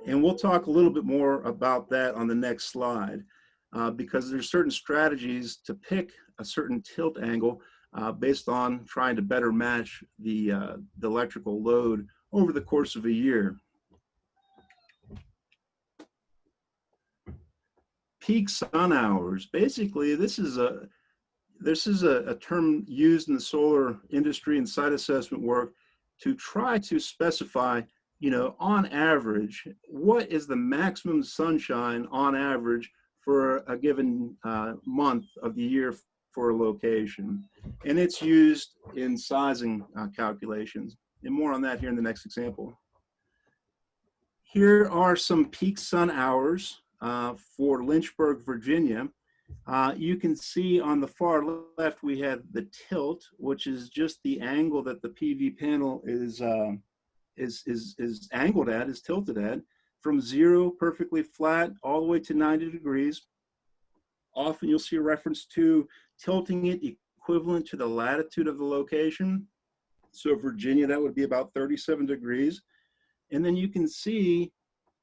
And we'll talk a little bit more about that on the next slide uh, because there's certain strategies to pick a certain tilt angle uh, based on trying to better match the, uh, the electrical load over the course of a year. peak sun hours. Basically, this is a this is a, a, term used in the solar industry and site assessment work to try to specify, you know, on average, what is the maximum sunshine on average for a given uh, month of the year for a location. And it's used in sizing uh, calculations. And more on that here in the next example. Here are some peak sun hours uh, for Lynchburg, Virginia. Uh, you can see on the far left, we have the tilt, which is just the angle that the PV panel is, um, is, is, is angled at, is tilted at, from zero, perfectly flat, all the way to 90 degrees. Often you'll see a reference to tilting it equivalent to the latitude of the location. So Virginia, that would be about 37 degrees. And then you can see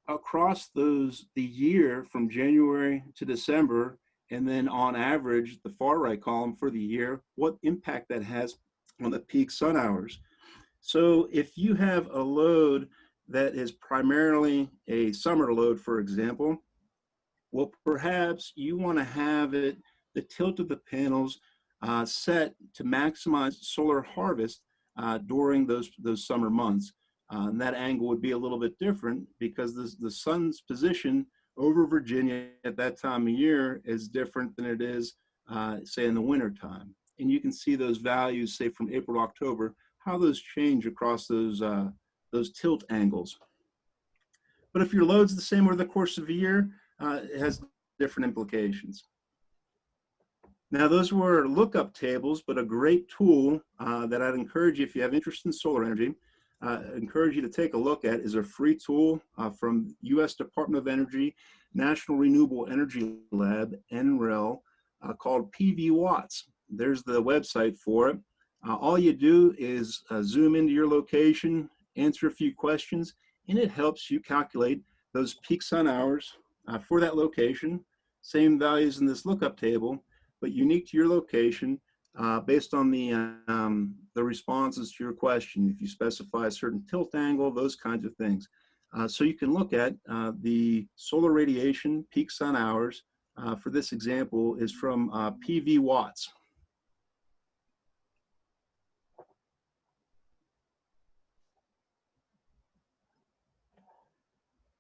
across those, the year from January to December, and then on average, the far right column for the year, what impact that has on the peak sun hours. So if you have a load that is primarily a summer load, for example, well, perhaps you want to have it, the tilt of the panels uh, set to maximize solar harvest uh, during those, those summer months. Uh, and that angle would be a little bit different because the, the sun's position over Virginia at that time of year is different than it is, uh, say, in the winter time. And you can see those values, say, from April to October, how those change across those, uh, those tilt angles. But if your load's the same over the course of a year, uh, it has different implications. Now, those were lookup tables, but a great tool uh, that I'd encourage you, if you have interest in solar energy, uh, encourage you to take a look at is a free tool uh, from U.S. Department of Energy, National Renewable Energy Lab, NREL, uh, called PV Watts. There's the website for it. Uh, all you do is uh, zoom into your location, answer a few questions, and it helps you calculate those peak sun hours uh, for that location. Same values in this lookup table, but unique to your location uh, based on the, um, the responses to your question. If you specify a certain tilt angle, those kinds of things. Uh, so you can look at uh, the solar radiation peak sun hours uh, for this example is from uh, PV watts.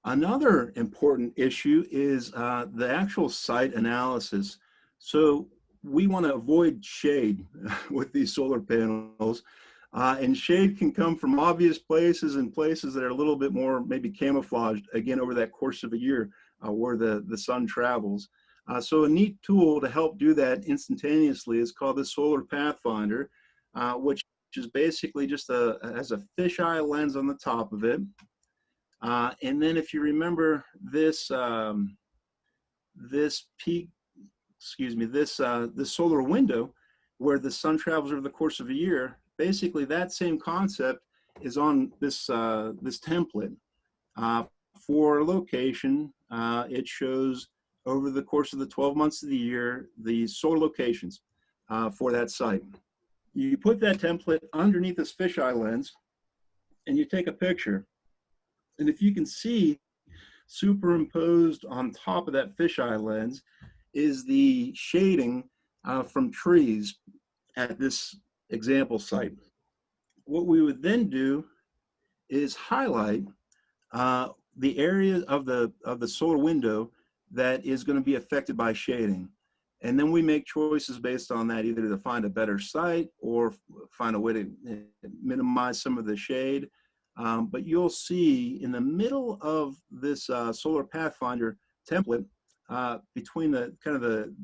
Another important issue is uh, the actual site analysis. So we want to avoid shade with these solar panels. Uh, and shade can come from obvious places and places that are a little bit more maybe camouflaged, again, over that course of a year uh, where the, the sun travels. Uh, so a neat tool to help do that instantaneously is called the Solar Pathfinder, uh, which is basically just a, has a fisheye lens on the top of it. Uh, and then if you remember this, um, this peak excuse me, this, uh, this solar window where the sun travels over the course of a year, basically that same concept is on this, uh, this template. Uh, for location, uh, it shows over the course of the 12 months of the year, the solar locations uh, for that site. You put that template underneath this fisheye lens and you take a picture. And if you can see superimposed on top of that fisheye lens is the shading uh, from trees at this example site. What we would then do is highlight uh, the area of the, of the solar window that is going to be affected by shading. And then we make choices based on that, either to find a better site or find a way to eh, minimize some of the shade. Um, but you'll see in the middle of this uh, Solar Pathfinder template, uh, between the kind of the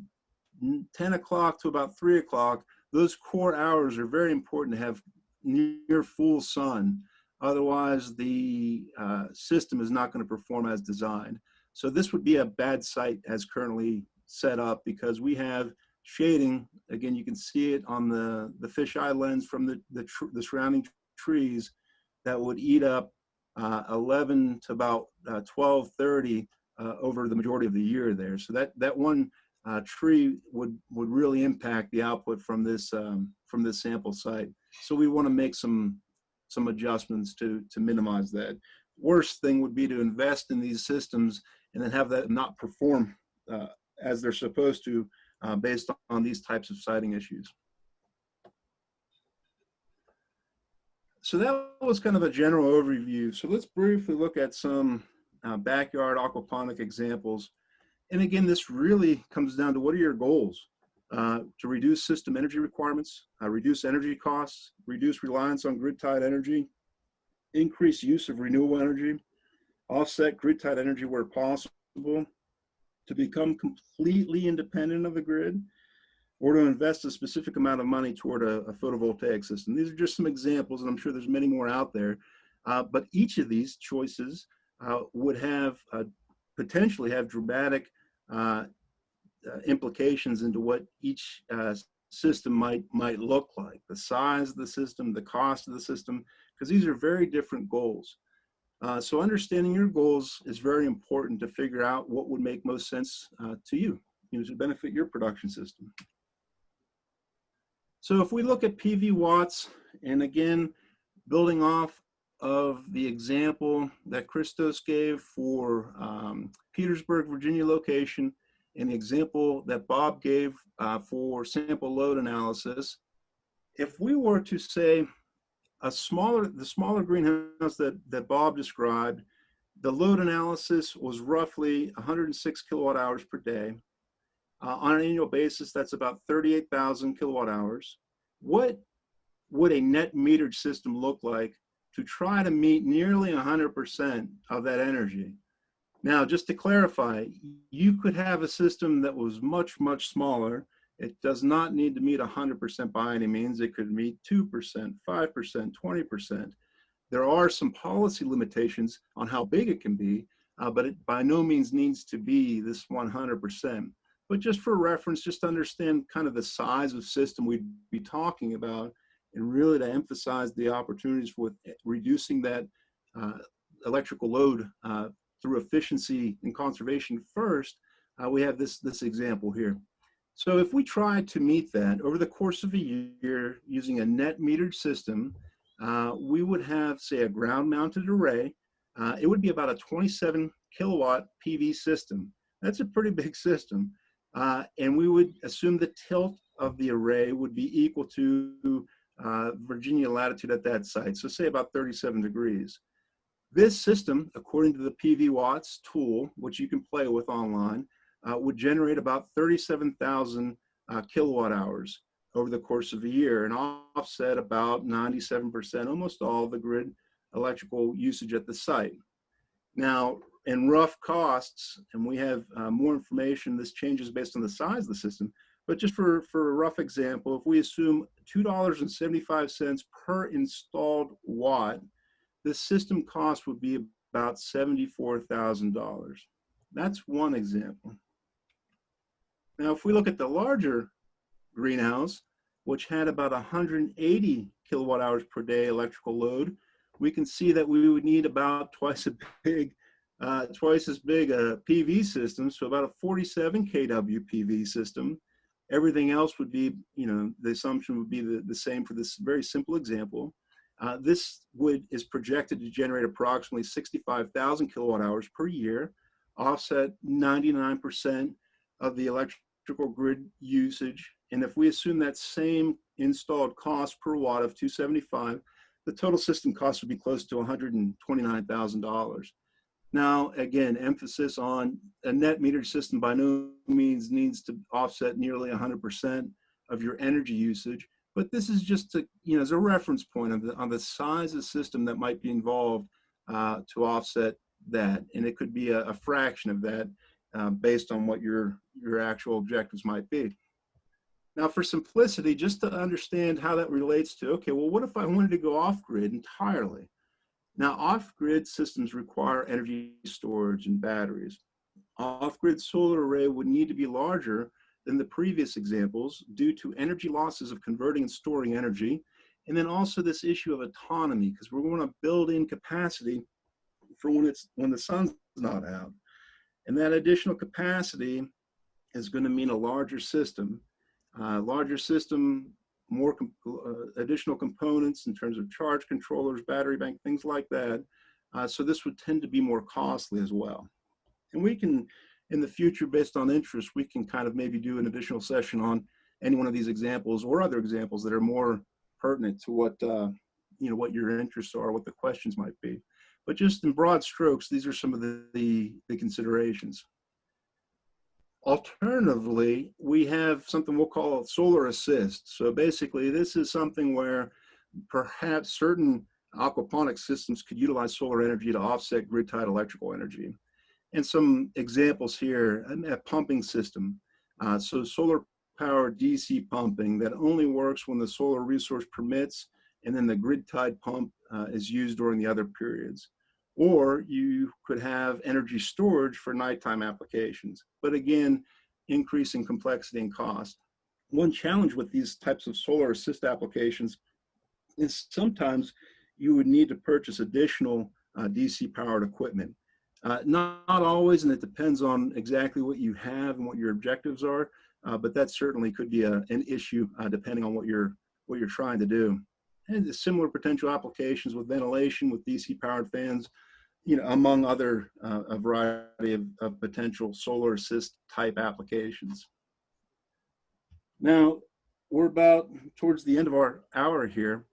10 o'clock to about 3 o'clock, those core hours are very important to have near full sun. Otherwise, the uh, system is not going to perform as designed. So this would be a bad site as currently set up because we have shading. Again, you can see it on the, the fisheye lens from the, the, the surrounding trees that would eat up uh, 11 to about uh, 1230 uh, over the majority of the year there. So that that one uh, tree would would really impact the output from this um, from this sample site. So we want to make some some adjustments to to minimize that. Worst thing would be to invest in these systems and then have that not perform uh, as they're supposed to uh, based on these types of siting issues. So that was kind of a general overview. So let's briefly look at some uh, backyard aquaponic examples. And again, this really comes down to what are your goals? Uh, to reduce system energy requirements, uh, reduce energy costs, reduce reliance on grid-tied energy, increase use of renewable energy, offset grid-tied energy where possible, to become completely independent of the grid or to invest a specific amount of money toward a, a photovoltaic system. These are just some examples, and I'm sure there's many more out there. Uh, but each of these choices would have uh, potentially have dramatic uh, uh, implications into what each uh, system might might look like, the size of the system, the cost of the system, because these are very different goals. Uh, so understanding your goals is very important to figure out what would make most sense uh, to you, you know, to benefit your production system. So if we look at PV watts, and again, building off of the example that Christos gave for um, Petersburg, Virginia location, and the example that Bob gave uh, for sample load analysis, if we were to say a smaller, the smaller greenhouse that, that Bob described, the load analysis was roughly 106 kilowatt hours per day. Uh, on an annual basis, that's about 38,000 kilowatt hours. What would a net metered system look like to try to meet nearly 100% of that energy? Now, just to clarify, you could have a system that was much, much smaller. It does not need to meet 100% by any means. It could meet 2%, 5%, 20%. There are some policy limitations on how big it can be, uh, but it by no means needs to be this 100%. But just for reference, just understand kind of the size of system we'd be talking about, and really to emphasize the opportunities for reducing that uh, electrical load uh, through efficiency and conservation first, uh, we have this, this example here. So if we try to meet that over the course of a year using a net metered system, uh, we would have, say, a ground mounted array. Uh, it would be about a 27 kilowatt PV system. That's a pretty big system. Uh, and we would assume the tilt of the array would be equal to uh, Virginia latitude at that site. So say about 37 degrees. This system, according to the PV Watts tool, which you can play with online, uh, would generate about 37,000 uh, kilowatt hours over the course of a year and offset about 97%, almost all the grid electrical usage at the site. Now, in rough costs, and we have uh, more information, this changes based on the size of the system, but just for, for a rough example, if we assume $2.75 per installed watt, the system cost would be about $74,000. That's one example. Now, if we look at the larger greenhouse, which had about 180 kilowatt hours per day electrical load, we can see that we would need about twice as big, uh, twice as big a PV system, so about a 47 kW PV system. Everything else would be, you know, the assumption would be the, the same for this very simple example. Uh, this would is projected to generate approximately 65,000 kilowatt hours per year, offset 99% of the electrical grid usage. And if we assume that same installed cost per watt of 275, the total system cost would be close to $129,000. Now, again, emphasis on a net metered system by no means needs to offset nearly 100% of your energy usage. But this is just to, you know, as a reference point on the, on the size of system that might be involved uh, to offset that. And it could be a, a fraction of that uh, based on what your, your actual objectives might be. Now for simplicity, just to understand how that relates to, okay, well, what if I wanted to go off grid entirely? Now off grid systems require energy storage and batteries. Off grid solar array would need to be larger than the previous examples due to energy losses of converting and storing energy. And then also this issue of autonomy, because we're going to build in capacity for when it's when the sun's not out. And that additional capacity is going to mean a larger system. Uh, larger system, more com uh, additional components in terms of charge controllers, battery bank, things like that. Uh, so this would tend to be more costly as well. And we can in the future, based on interest, we can kind of maybe do an additional session on any one of these examples or other examples that are more pertinent to what, uh, you know, what your interests are, what the questions might be. But just in broad strokes, these are some of the, the, the considerations. Alternatively, we have something we'll call solar assist. So basically, this is something where perhaps certain aquaponic systems could utilize solar energy to offset grid-tied electrical energy. And some examples here, a pumping system. Uh, so solar power DC pumping that only works when the solar resource permits and then the grid tied pump uh, is used during the other periods. Or you could have energy storage for nighttime applications. But again, increasing complexity and cost. One challenge with these types of solar assist applications is sometimes you would need to purchase additional uh, DC powered equipment. Uh, not, not, always, and it depends on exactly what you have and what your objectives are, uh, but that certainly could be a, an issue uh, depending on what you're, what you're trying to do. And similar potential applications with ventilation, with DC powered fans, you know, among other uh, a variety of, of potential solar assist type applications. Now, we're about towards the end of our hour here.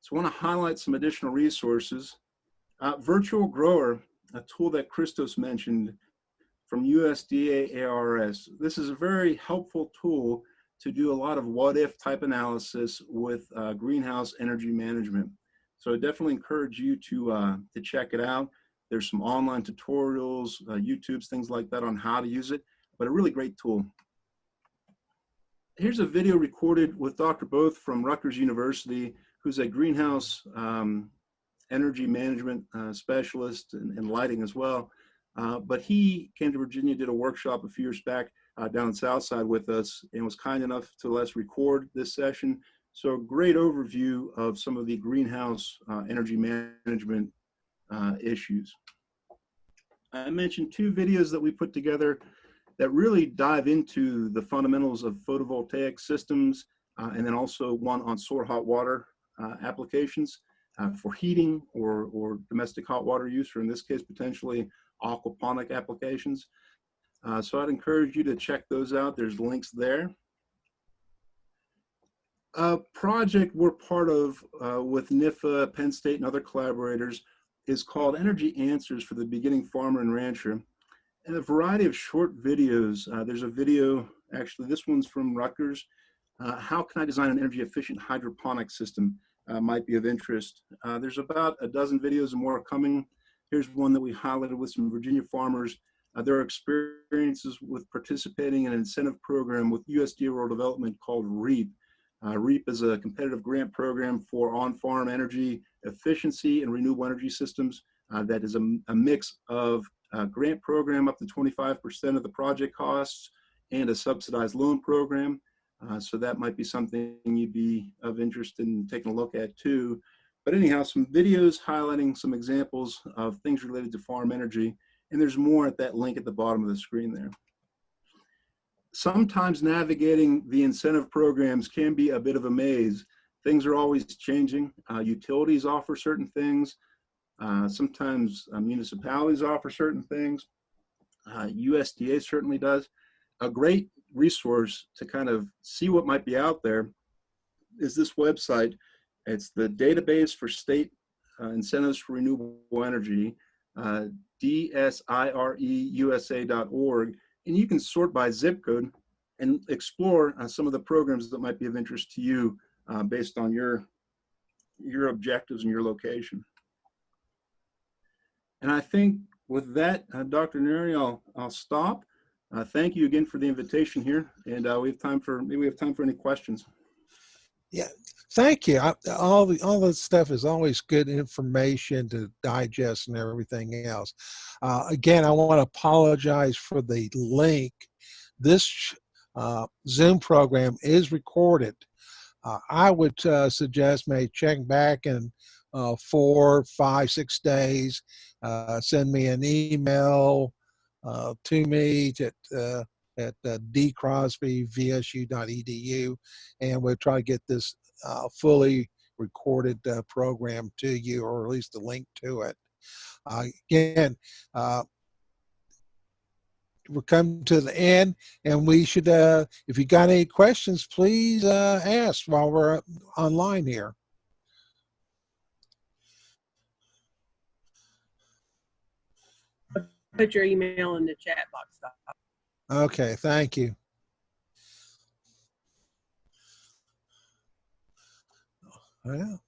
So I want to highlight some additional resources. Uh, Virtual Grower, a tool that Christos mentioned from USDA ARS. This is a very helpful tool to do a lot of what if type analysis with uh, greenhouse energy management. So I definitely encourage you to, uh, to check it out. There's some online tutorials, uh, YouTubes, things like that on how to use it, but a really great tool. Here's a video recorded with Dr. Both from Rutgers University, who's a greenhouse um, energy management uh, specialist and, and, lighting as well. Uh, but he came to Virginia, did a workshop a few years back uh, down in Southside with us and was kind enough to let us record this session. So a great overview of some of the greenhouse uh, energy management uh, issues. I mentioned two videos that we put together that really dive into the fundamentals of photovoltaic systems uh, and then also one on solar hot water uh, applications uh, for heating or, or domestic hot water use, or in this case, potentially aquaponic applications. Uh, so I'd encourage you to check those out. There's links there. A project we're part of uh, with NIFA, Penn State, and other collaborators is called Energy Answers for the Beginning Farmer and Rancher. And a variety of short videos. Uh, there's a video, actually, this one's from Rutgers. Uh, how can I design an energy efficient hydroponic system uh, might be of interest. Uh, there's about a dozen videos and more coming. Here's one that we highlighted with some Virginia farmers. Uh, their experiences with participating in an incentive program with USDA Rural Development called REAP. Uh, REAP is a competitive grant program for on-farm energy efficiency and renewable energy systems uh, that is a, a mix of a grant program up to 25% of the project costs and a subsidized loan program. Uh, so that might be something you'd be of interest in taking a look at too. But anyhow, some videos highlighting some examples of things related to farm energy. And there's more at that link at the bottom of the screen there. Sometimes navigating the incentive programs can be a bit of a maze. Things are always changing. Uh, utilities offer certain things. Uh, sometimes uh, municipalities offer certain things. USDA uh, certainly does. A great resource to kind of see what might be out there is this website. It's the database for state uh, incentives for renewable energy, uh, dsireusa.org, and you can sort by zip code and explore uh, some of the programs that might be of interest to you uh, based on your your objectives and your location. And I think with that, uh, Dr. Neri, I'll, I'll stop. Uh, thank you again for the invitation here, and uh, we have time for maybe we have time for any questions. Yeah, thank you. I, all the all this stuff is always good information to digest and everything else. Uh, again, I want to apologize for the link. This uh, Zoom program is recorded. Uh, I would uh, suggest may check back in four, five, six days. send me an email uh, to me uh, at uh, dcrosbyvsu.edu, and we'll try to get this uh, fully recorded uh, program to you, or at least a link to it. Uh, again, uh, we're coming to the end, and we should, uh, if you got any questions, please uh, ask while we're online here. put your email in the chat box. Okay, thank you. Well,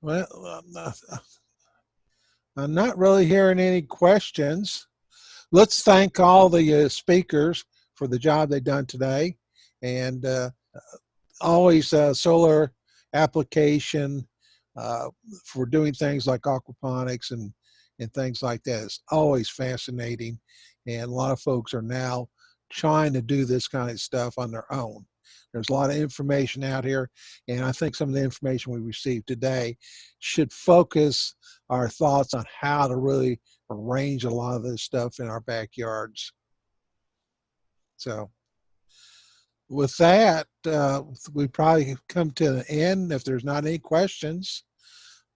well, I'm not, I'm not really hearing any questions. let's thank all the uh, speakers for the job they've done today. And uh, always uh, solar application uh, for doing things like aquaponics and, and things like that is always fascinating. And a lot of folks are now trying to do this kind of stuff on their own. There's a lot of information out here, and I think some of the information we received today should focus our thoughts on how to really arrange a lot of this stuff in our backyards. So with that, uh, we probably come to the end. If there's not any questions,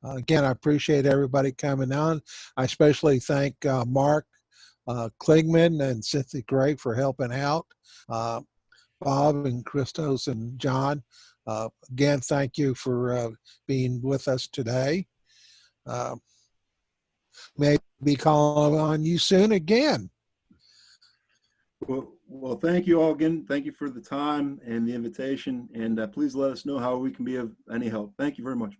uh, again, I appreciate everybody coming on. I especially thank uh, Mark uh, Klingman and Cynthia Gregg for helping out. Uh, Bob and Christos and John, uh, again, thank you for uh, being with us today. Uh, maybe calling on you soon again. Well, well, thank you all again. Thank you for the time and the invitation. And uh, please let us know how we can be of any help. Thank you very much.